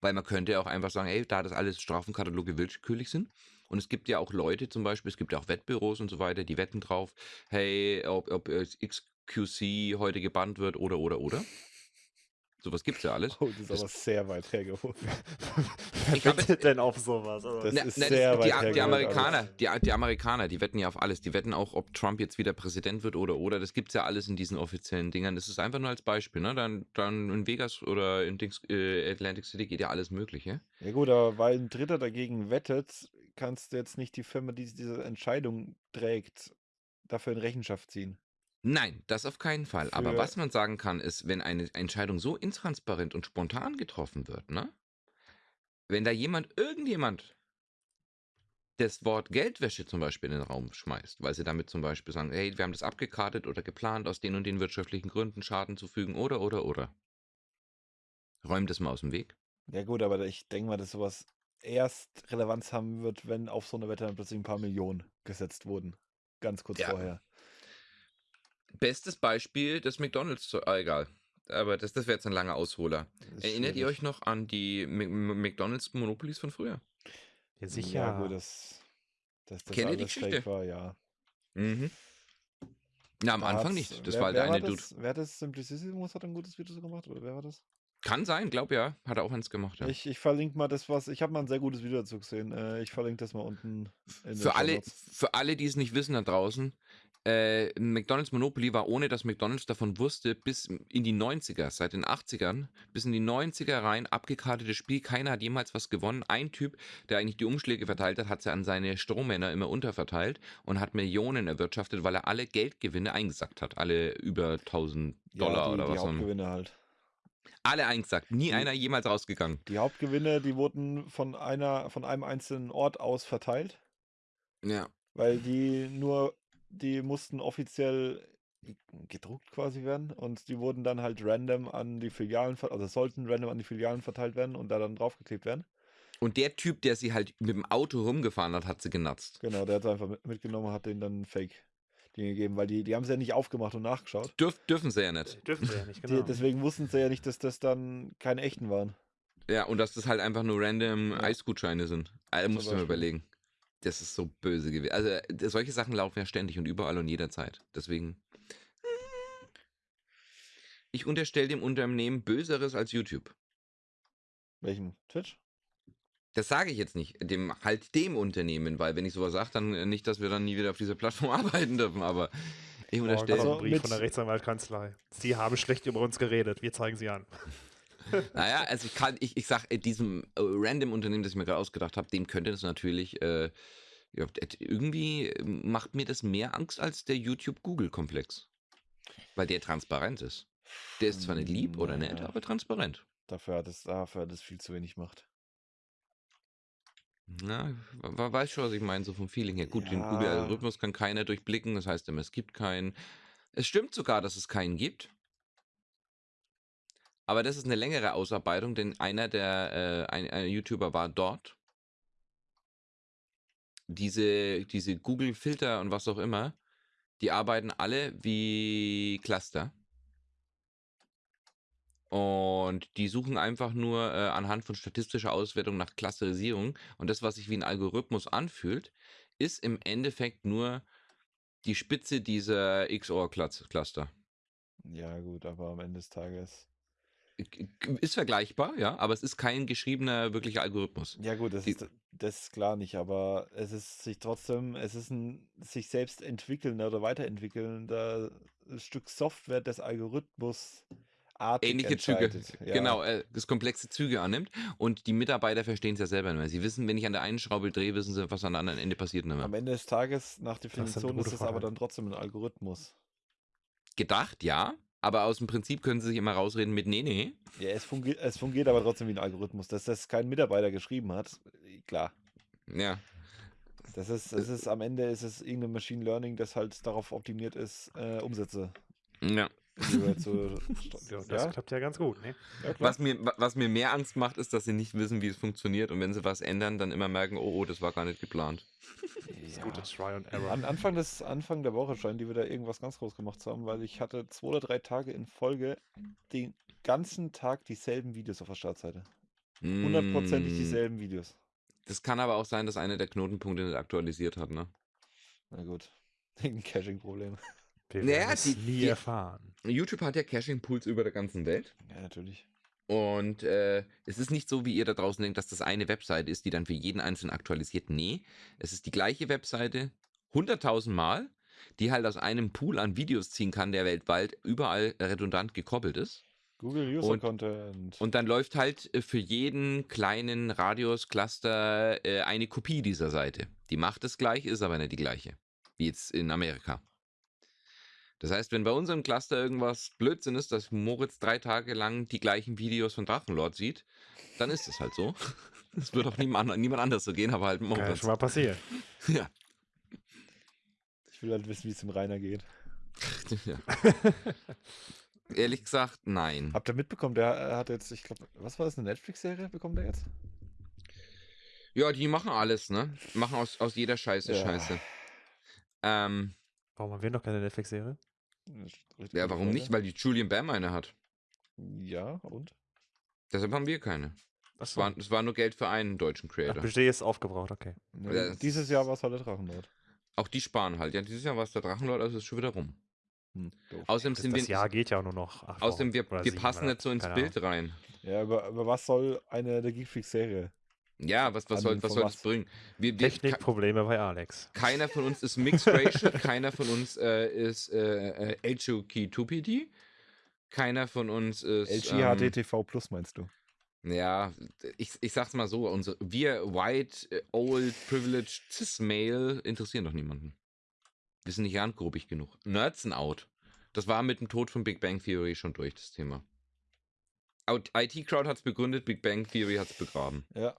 Weil man könnte ja auch einfach sagen, hey, da das alles Strafenkataloge willkürlich sind. Und es gibt ja auch Leute zum Beispiel, es gibt ja auch Wettbüros und so weiter, die wetten drauf, hey, ob, ob XQC heute gebannt wird oder, oder, oder. Sowas gibt's ja alles. Oh, das ist aber sehr weit hergeholt. Wer wettet denn auf sowas? Also, Das Na, ist na, sehr die, weit die, die Amerikaner, die, die Amerikaner, die wetten ja auf alles. Die wetten auch, ob Trump jetzt wieder Präsident wird oder oder. Das gibt's ja alles in diesen offiziellen Dingern. Das ist einfach nur als Beispiel. Ne? Dann, dann in Vegas oder in Dings, äh, Atlantic City geht ja alles Mögliche. Ja gut, aber weil ein Dritter dagegen wettet, kannst du jetzt nicht die Firma, die diese Entscheidung trägt, dafür in Rechenschaft ziehen. Nein, das auf keinen Fall. Aber Für- was man sagen kann, ist, wenn eine Entscheidung so intransparent und spontan getroffen wird, ne? Wenn da jemand, irgendjemand das Wort Geldwäsche zum Beispiel in den Raum schmeißt, weil sie damit zum Beispiel sagen, hey, wir haben das abgekartet oder geplant, aus den und den wirtschaftlichen Gründen Schaden zu fügen oder, oder, oder. Räum das mal aus dem Weg. Ja gut, aber ich denke mal, dass sowas erst Relevanz haben wird, wenn auf so eine Wette dann plötzlich ein paar Millionen gesetzt wurden. Ganz kurz Ja. vorher. Bestes Beispiel, das McDonalds, ah, egal. Aber das, das wäre jetzt ein langer Ausholer. Das Erinnert ihr euch noch an die M- M- McDonalds Monopolies von früher? ja, sicher. Ja gut, das, dass das Kennt ihr die Geschichte? war, ja. Mhm. Na, am Da Anfang nicht. Das wer, war halt der eine war Dude. das, Wer hat das? Simplicissimus hat ein gutes Video so gemacht, oder wer war das? Kann sein, glaub ja. Hat er auch eins gemacht, ja. Ich, ich verlinke mal das, was. Ich habe mal ein sehr gutes Video dazu gesehen. Äh, ich verlinke das mal unten in Für alle, für alle, die es nicht wissen da draußen, äh, McDonalds Monopoly war ohne, dass McDonalds davon wusste, bis in die 90er, seit den 80ern, bis in die 90er rein, abgekartetes Spiel. Keiner hat jemals was gewonnen. Ein Typ, der eigentlich die Umschläge verteilt hat, hat sie an seine Strohmänner immer unterverteilt und hat Millionen erwirtschaftet, weil er alle Geldgewinne eingesackt hat. Alle über 1000 Dollar ja, die, oder die was. auch immer. Hauptgewinne halt. Alle eingesackt. Nie einer jemals rausgegangen. Die Hauptgewinne, die wurden von einer, von einem einzelnen Ort aus verteilt, Ja. weil die nur, die mussten offiziell gedruckt quasi werden und die wurden dann halt random an die Filialen, also sollten random an die Filialen verteilt werden und da dann draufgeklebt werden. Und der Typ, der sie halt mit dem Auto rumgefahren hat, hat sie genatzt. Genau, der hat es einfach mit- mitgenommen, hat denen dann Fake Dinge gegeben, weil die, die haben es ja nicht aufgemacht und nachgeschaut. Dürf, dürfen sie ja nicht. Dürfen sie ja nicht, Die, genau. deswegen wussten sie ja nicht, dass das dann keine echten waren. Ja, und dass das halt einfach nur random Ja. Eisgutscheine sind. Also, musst du mir überlegen. Das ist so böse gewesen. Also, äh, solche Sachen laufen ja ständig und überall und jederzeit. Deswegen. Ich unterstelle dem Unternehmen Böseres als YouTube. Welchem? Twitch? Das sage ich jetzt nicht, dem halt dem Unternehmen, weil wenn ich sowas sage, dann äh, nicht, dass wir dann nie wieder auf dieser Plattform arbeiten dürfen, aber ich unterstelle. Also ein Brief von der Rechtsanwaltkanzlei. Sie haben schlecht über uns geredet. Wir zeigen sie an. Naja, also ich kann, ich, ich sag, äh, diesem äh, random Unternehmen, das ich mir gerade ausgedacht habe, dem könnte das natürlich, äh, irgendwie macht mir das mehr Angst als der YouTube-Google-Komplex. Weil der transparent ist. Der ist zwar nicht lieb oder nett, Naja. aber transparent. Dafür hat es, dafür hat es viel zu wenig Macht. Na, we- weiß schon, was ich meine, so vom Feeling her. Gut, den Ja. Google-Algorithmus kann keiner durchblicken, das heißt immer, es gibt keinen. Es stimmt sogar, dass es keinen gibt. Aber das ist eine längere Ausarbeitung, denn einer der äh, ein, ein YouTuber war dort. Diese, diese Google-Filter und was auch immer, die arbeiten alle wie Cluster. Und die suchen einfach nur äh, anhand von statistischer Auswertung nach Clusterisierung. Und das, was sich wie ein Algorithmus anfühlt, ist im Endeffekt nur die Spitze dieser XOR-Cluster. Ja, gut, aber am Ende des Tages. Ist vergleichbar, ja, aber es ist kein geschriebener wirklicher Algorithmus. Ja, gut, das Die- ist, das ist klar nicht, aber es ist sich trotzdem, es ist ein sich selbst entwickelnder oder weiterentwickelnder Stück Software des Algorithmus artig Ähnliche Züge. Ja. genau, äh, das komplexe Züge annimmt. Und die Mitarbeiter verstehen es ja selber nicht mehr. Sie wissen, wenn ich an der einen Schraube drehe, wissen sie, was an der anderen Ende passiert nicht mehr. Am Ende des Tages, nach Definition, ist gute es aber dann trotzdem ein Algorithmus. Gedacht, ja, aber aus dem Prinzip können sie sich immer rausreden mit, nee, nee. Ja, es, fungi es fungiert aber trotzdem wie ein Algorithmus. Dass das kein Mitarbeiter geschrieben hat, äh, klar. Ja, Das ist, es ist am Ende ist es irgendein Machine Learning, das halt darauf optimiert ist, äh, Umsätze ja. Zu. Ja, das ja? klappt ja ganz gut. Ne? ja. Was mir, wa- was mir mehr Angst macht, ist, dass sie nicht wissen, wie es funktioniert und wenn sie was ändern, dann immer merken, oh, oh, das war gar nicht geplant. Das ist Ja. gutes Try and Error. An Anfang, des, Anfang der Woche scheinen die wieder irgendwas ganz groß gemacht zu haben, weil ich hatte zwei oder drei Tage in Folge den ganzen Tag dieselben Videos auf der Startseite. hundertprozentig Mm, dieselben Videos. Das kann aber auch sein, dass einer der Knotenpunkte nicht aktualisiert hat, ne? Na gut. Irgendein Caching-Problem. Wir Naja, werden es die- nie die- erfahren. YouTube hat ja Caching-Pools über der ganzen Welt. Ja, natürlich. Und äh, es ist nicht so, wie ihr da draußen denkt, dass das eine Webseite ist, die dann für jeden Einzelnen aktualisiert. Nee, es ist die gleiche Webseite 100.000 Mal, die halt aus einem Pool an Videos ziehen kann, der weltweit überall redundant gekoppelt ist. Google User Content. Und dann läuft halt äh, für jeden kleinen Radius-Cluster äh, eine Kopie dieser Seite. Die macht es gleich, ist aber nicht die gleiche. Wie jetzt in Amerika. Das heißt, wenn bei unserem Cluster irgendwas Blödsinn ist, dass Moritz drei Tage lang die gleichen Videos von Drachenlord sieht, dann ist es halt so. Es wird auch niemand, niemand anders so gehen, aber halt Kann ja Moritz. schon mal passieren. Ja. ich will halt wissen, wie es dem Rainer geht. ja. Ehrlich gesagt, nein. Habt ihr mitbekommen, der hat jetzt, ich glaube, was war das, eine Netflix-Serie bekommt er jetzt? Ja, die machen alles, ne? Machen aus, aus jeder Scheiße Ja. Scheiße. Ähm, Warum haben wir noch keine Netflix-Serie? Ja, warum nicht? Weil die Julian Bam eine hat. Ja, und? Deshalb haben wir keine. Es war, es war nur Geld für einen deutschen Ach, Creator. Budget ist aufgebraucht, okay. Ja, dieses Jahr war es halt der Drachenlord. Auch die sparen halt. Ja, dieses Jahr war es der Drachenlord, also ist schon wieder rum. Hm. Außerdem Das, sind das wir. Jahr geht ja auch nur noch. acht Außerdem, wir, wir passen nicht so ins Bild rein. Ja, über, über was soll eine der Geekfreak-Serie? Ja, was, was, soll, was soll das bringen? Wir, wir, Technikprobleme bei Alex. keiner von uns ist Mixed Racial, keiner von uns äh, ist äh, äh, HOK2PD, keiner von uns ist. Ähm, LGHDTV Plus meinst du? ja, ich, ich sag's mal so: unsere, Wir white, äh, old, privileged, cis-male interessieren doch niemanden. Wir sind nicht randgrupig genug. Nerds sind out. Das war mit dem Tod von Big Bang Theory schon durch, das Thema. IT Crowd hat's begründet, Big Bang Theory hat's begraben. Ja.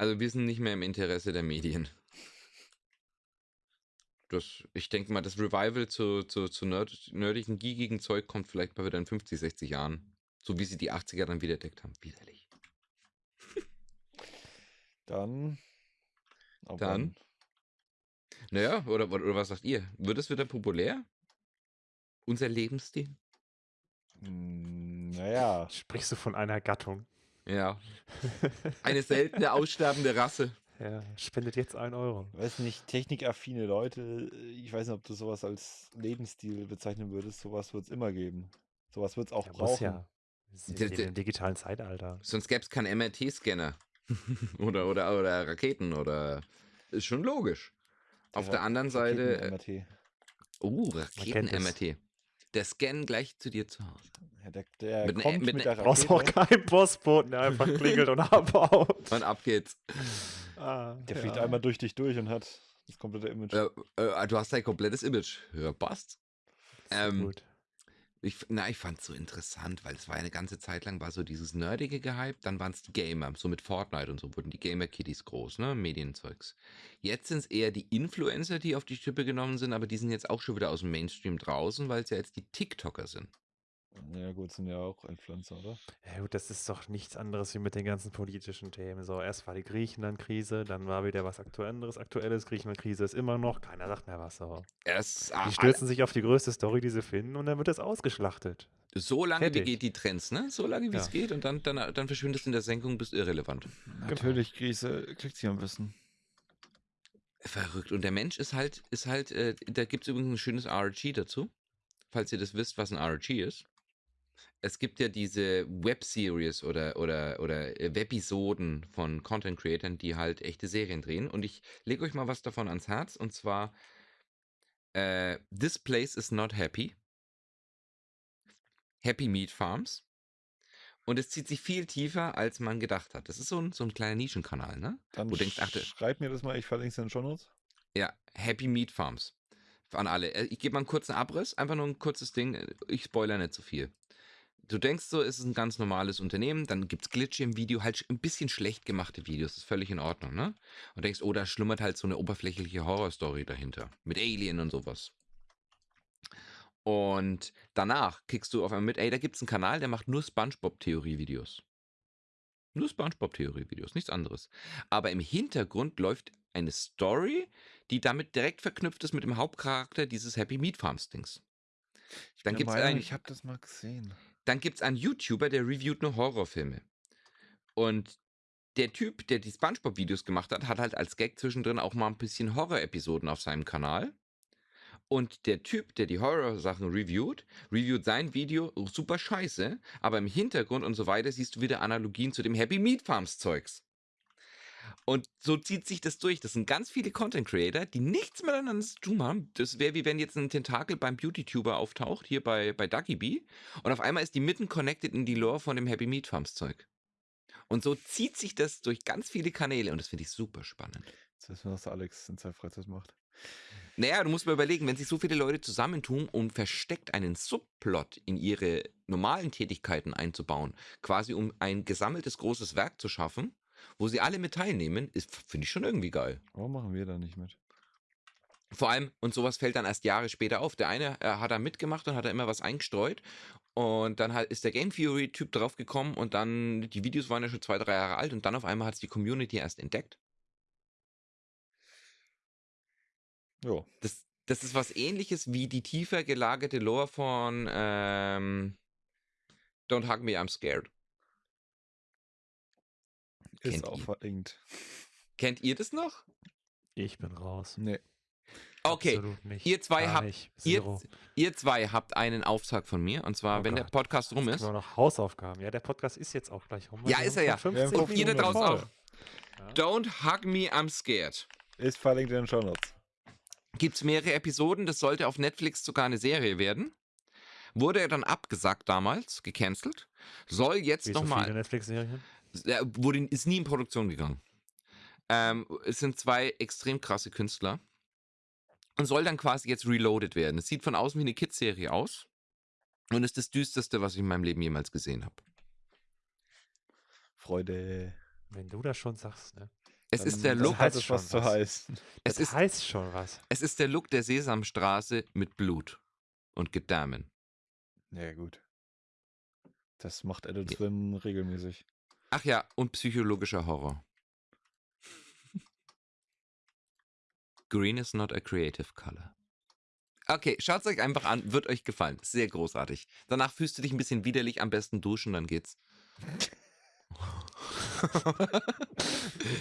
Also wir sind nicht mehr im Interesse der Medien. Das, ich denke mal, das Revival zu, zu, zu nerd, nerdigen, geekigen Zeug kommt vielleicht mal wieder in 50, 60 Jahren. So wie sie die 80er dann wiederentdeckt haben. Widerlich. Dann. ab Dann? Naja, oder, oder, oder was sagt ihr? Wird es wieder populär? Unser Lebensstil? Hm, Naja. Sprichst du von einer Gattung? Ja. Eine seltene, aussterbende Rasse. Ja, spendet jetzt einen Euro. Weiß nicht, technikaffine Leute, ich weiß nicht, ob du sowas als Lebensstil bezeichnen würdest. Sowas wird es immer geben. Sowas wird es auch Ja, brauchen. ja. Im digitalen Zeitalter. Sonst gäbe es keinen MRT-Scanner. oder, oder, oder Raketen oder. Ist schon logisch. Auf der anderen Seite. äh, Raketen-MRT. Oh, kennt es. Raketen-MRT. Der Scan gleich zu dir zu Hause. Ja, der der Mit ne- kommt mit mit, ne- der Brauchst auch Rakete. keinen Postboten, der einfach klingelt und abhaut. Und ab geht's. Ah, Der ja. fliegt einmal durch dich durch und hat das komplette Image. Äh, äh, du hast dein komplettes Image. Ja, passt. Ähm, gut. Ich, na, ich fand's so interessant, weil es war eine ganze Zeit lang war so dieses nerdige gehypt, dann waren es die Gamer, so mit Fortnite und so wurden die Gamer-Kitties groß, ne, Medienzeugs. Jetzt sind es eher die Influencer, die auf die Schippe genommen sind, aber die sind jetzt auch schon wieder aus dem Mainstream draußen, weil es ja jetzt die TikToker sind. Ja, gut, sind ja auch Influencer, oder? Ja gut, das ist doch nichts anderes wie mit den ganzen politischen Themen. So, erst war die Griechenland-Krise, dann war wieder was Aktuelles. Aktuelles Griechenland-Krise ist immer noch, keiner sagt mehr was. So. Erst, Die stürzen sich auf die größte Story, die sie finden, und dann wird das ausgeschlachtet. so lange wie geht die Trends, ne? So lange wie es Ja. geht und dann, dann, dann verschwindest du in der Senkung, bist irrelevant. Natürlich, Krise kriegt sie am Wissen. Verrückt. Und der Mensch ist halt, ist halt, äh, da gibt es übrigens ein schönes RG dazu, falls ihr das wisst, was ein RG ist. Es gibt ja diese Web-Series oder, oder, oder äh, Webisoden von Content-Creatern, die halt echte Serien drehen. Und ich lege euch mal was davon ans Herz. Und zwar äh, This Place is Not Happy. Happy Meat Farms. Und es zieht sich viel tiefer, als man gedacht hat. Das ist so ein, so ein kleiner Nischenkanal, ne? Dann Wo du denkst, ach, schreib mir das mal, ich verlinke es in den Shownotes. Ja, Happy Meat Farms. An alle. Äh, Ich gebe mal einen kurzen Abriss, einfach nur ein kurzes Ding. äh, Ich spoiler nicht zu viel. Du denkst so, es ist ein ganz normales Unternehmen, dann gibt es Glitche im Video, halt ein bisschen schlecht gemachte Videos, ist völlig in Ordnung, ne? Und denkst, oh, da schlummert halt so eine oberflächliche Horrorstory dahinter. Mit Alien und sowas. Und danach kickst du auf einmal mit, ey, da gibt es einen Kanal, der macht nur Spongebob-Theorie-Videos. Nur Spongebob-Theorie-Videos, nichts anderes. Aber im Hintergrund läuft eine Story, die damit direkt verknüpft ist mit dem Hauptcharakter dieses Happy Meat Farms Dings. Dann bin gibt's einen- Ich habe das mal gesehen. Dann gibt es einen YouTuber, der reviewt nur Horrorfilme. Und der Typ, der die Spongebob-Videos gemacht hat, hat halt als Gag zwischendrin auch mal ein bisschen Horror-Episoden auf seinem Kanal. Und der Typ, der die Horror-Sachen reviewt, reviewt sein Video super scheiße, aber im Hintergrund und so weiter siehst du wieder Analogien zu dem Happy Meat Farms Zeugs. Und so zieht sich das durch. Das sind ganz viele Content Creator, die nichts miteinander zu tun haben. Das wäre wie wenn jetzt ein Tentakel beim Beauty-Tuber auftaucht, hier bei, bei Ducky Bee. Und auf einmal ist die mitten connected in die Lore von dem Happy Meat Farms Zeug. Und so zieht sich das durch ganz viele Kanäle und das finde ich super spannend. Das ist, was Alex in seiner Freizeit macht. Naja, du musst mal überlegen, wenn sich so viele Leute zusammentun, um versteckt einen Subplot in ihre normalen Tätigkeiten einzubauen, quasi um ein gesammeltes großes Werk zu schaffen, wo sie alle mit teilnehmen, ist, finde ich schon irgendwie geil. Warum machen wir da nicht mit? Vor allem, und sowas fällt dann erst Jahre später auf. Der eine äh, hat da mitgemacht und hat da immer was eingestreut. Und dann halt ist der Game Theory-Typ draufgekommen und dann, die Videos waren ja schon zwei, drei Jahre alt und dann auf einmal hat es die Community erst entdeckt. Jo. Das, das ist was ähnliches wie die tiefer gelagerte Lore von ähm, Don't Hug Me, I'm Scared. Ist Kennt auch ihr. verlinkt. Kennt ihr das noch? Ich bin raus. Nee. Okay, Absolut nicht. ihr zwei habt- ihr, ihr zwei habt einen Auftrag von mir und zwar, Oh wenn der Gott. Podcast rum ist. wir noch Hausaufgaben. Ja, der Podcast ist jetzt auch gleich rum. Ja, ist er ja. schon Wir haben 50 Und ihr da draußen auch. Ja. Don't Hug Me, I'm Scared. Ist verlinkt in den Show Notes. Gibt es mehrere Episoden, das sollte auf Netflix sogar eine Serie werden. Wurde er dann abgesagt damals, gecancelt. Soll jetzt Wie so Er wurde, ist nie in Produktion gegangen. Ähm, es sind zwei extrem krasse Künstler. Und soll dann quasi jetzt reloaded werden. Es sieht von außen wie eine Kids-Serie aus. Und ist das düsterste, was ich in meinem Leben jemals gesehen habe. Freude. Wenn du das schon sagst, ne? Es Dann- ist der Look, heißt hat es schon was zu heißen. es Das ist, heißt schon was. es ist der Look der Sesamstraße mit Blut und Gedärmen. Ja, gut. Das macht Adult Ja. Swim regelmäßig. Ach ja, und psychologischer Horror. Green is not a creative color. Okay, schaut es euch einfach an, wird euch gefallen. Sehr großartig. Danach fühlst du dich ein bisschen widerlich, am besten duschen, dann geht's.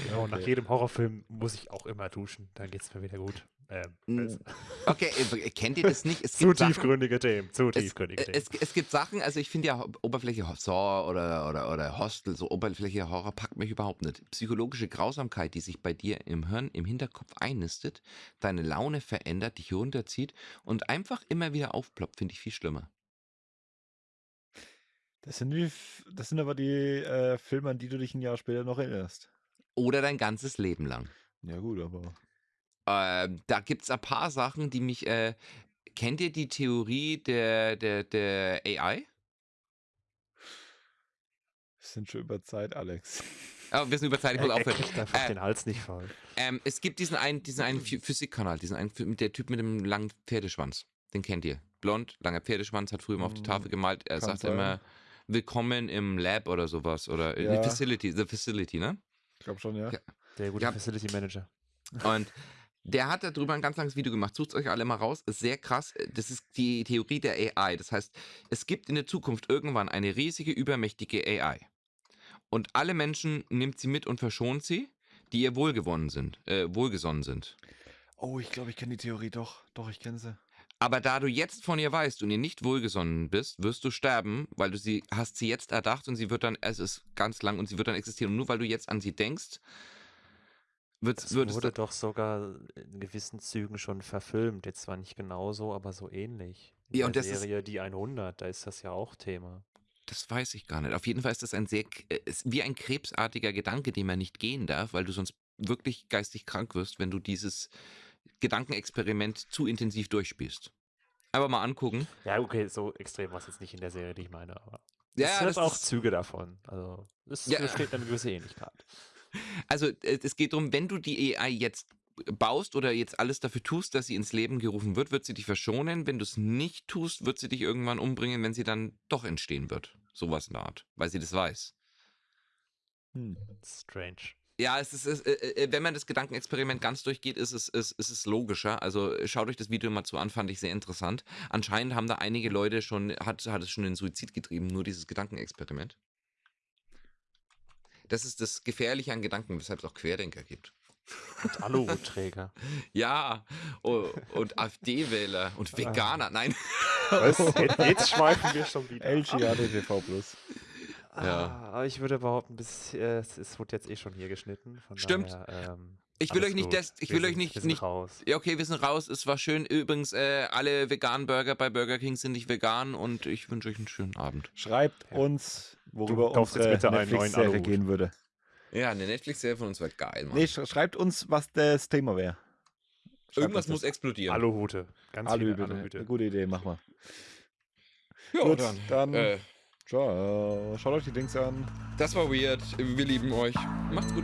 Ja, und nach Okay. jedem Horrorfilm muss ich auch immer duschen. Dann geht's mir wieder gut. Ähm, Mm, es- Okay, äh, kennt ihr das nicht? Es zu gibt Sachen, tiefgründige Themen. Zu es, tiefgründige äh, Themen. es, es gibt Sachen, also ich finde ja Oberfläche Saw oder, oder, oder Hostel, so Oberfläche Horror packt mich überhaupt nicht. Psychologische Grausamkeit, die sich bei dir im Hirn, im Hinterkopf einnistet, deine Laune verändert, dich runterzieht und einfach immer wieder aufploppt, finde ich viel schlimmer. Das sind, die, das sind aber die äh, Filme, an die du dich ein Jahr später noch erinnerst. Oder dein ganzes Leben lang. Ja, gut, aber. Ähm, da gibt es ein paar Sachen, die mich. Äh, kennt ihr die Theorie der, der, der AI? Wir sind schon über Zeit, Alex. Oh, wir sind über Zeit, ich muss aufhören. kriegt einfach Äh, den Hals nicht voll. Ähm, es gibt diesen einen, diesen einen Phy- Physikkanal, diesen einen, der Typ mit dem langen Pferdeschwanz. Den kennt ihr. Blond, langer Pferdeschwanz, hat früher immer auf die Mm, Tafel gemalt. Er kann sagt sein. immer, willkommen im Lab oder sowas. Oder in Ja. the Facility, the Facility, ne? Ich glaube schon, ja. Ja. Der gute ja. Facility Manager. Und der hat darüber ein ganz langes Video gemacht. Sucht euch alle mal raus. Ist sehr krass. Das ist die Theorie der AI. Das heißt, es gibt in der Zukunft irgendwann eine riesige, übermächtige AI. Und alle Menschen nimmt sie mit und verschont sie, die ihr wohlgewonnen sind, äh, wohlgesonnen sind. Oh, ich glaube, ich kenne die Theorie doch. Doch, ich kenne sie. Aber da du jetzt von ihr weißt und ihr nicht wohlgesonnen bist, wirst du sterben, weil du sie hast sie jetzt erdacht und sie wird dann, es ist ganz lang und sie wird dann existieren. Und nur weil du jetzt an sie denkst, wird, es wurde doch sogar in gewissen Zügen schon verfilmt. Jetzt zwar nicht genauso, aber so ähnlich. In Ja, und der das ist- Serie Die 100, da ist das ja auch Thema. Das weiß ich gar nicht. Auf jeden Fall ist das ein sehr, äh, ist wie ein krebsartiger Gedanke, den man nicht gehen darf, weil du sonst wirklich geistig krank wirst, wenn du dieses Gedankenexperiment zu intensiv durchspielst. Aber mal angucken. Ja, okay, so extrem war es jetzt nicht in der Serie, die ich meine, aber Ja, es hat auch Züge davon. Also es Ja. besteht eine gewisse Ähnlichkeit. Also äh, es geht darum, wenn du die AI jetzt baust oder jetzt alles dafür tust, dass sie ins Leben gerufen wird, wird sie dich verschonen. Wenn du es nicht tust, wird sie dich irgendwann umbringen, wenn sie dann doch entstehen wird. Sowas in der Art, weil sie das weiß. Hm. Strange. Ja, es ist, es, äh, äh, wenn man das Gedankenexperiment ganz durchgeht, ist es, ist, ist es logischer. Also äh, schaut euch das Video mal zu an, fand ich sehr interessant. Anscheinend haben da einige Leute schon, hat, hat es schon in Suizid getrieben, nur dieses Gedankenexperiment. Das ist das Gefährliche an Gedanken, weshalb es auch Querdenker gibt. Und Aluhutträger. Ja, oh, und AfD-Wähler und Veganer. Nein. Was? Jetzt, schweifen wir schon wieder. LGADTV Plus. Ja. Ah, aber ich würde behaupten, bis, äh, es, es wurde jetzt eh schon hier geschnitten. Von Stimmt. Daher, ähm, Ich will euch nicht, des, ich Wir will euch sind- nicht, wir sind nicht raus. Ja, okay, wir sind raus. Es war schön. Übrigens, äh, alle veganen Burger bei Burger King sind nicht vegan und ich wünsche euch einen schönen Abend. Schreibt Ja. uns, worüber jetzt unsere Netflix-Serie gehen würde. Ja, eine Netflix-Serie von uns war geil, Mann. Nee, sch schreibt uns, was das Thema wäre. Irgendwas muss explodieren. Aluhute. Ganz Aluhüte. ne? Aluhüte. Gute Idee, mach mal. Ja, Gut, dann. dann- Äh, Ciao. Schaut euch die Dings an. das war weird. Wir lieben euch. Macht's gut.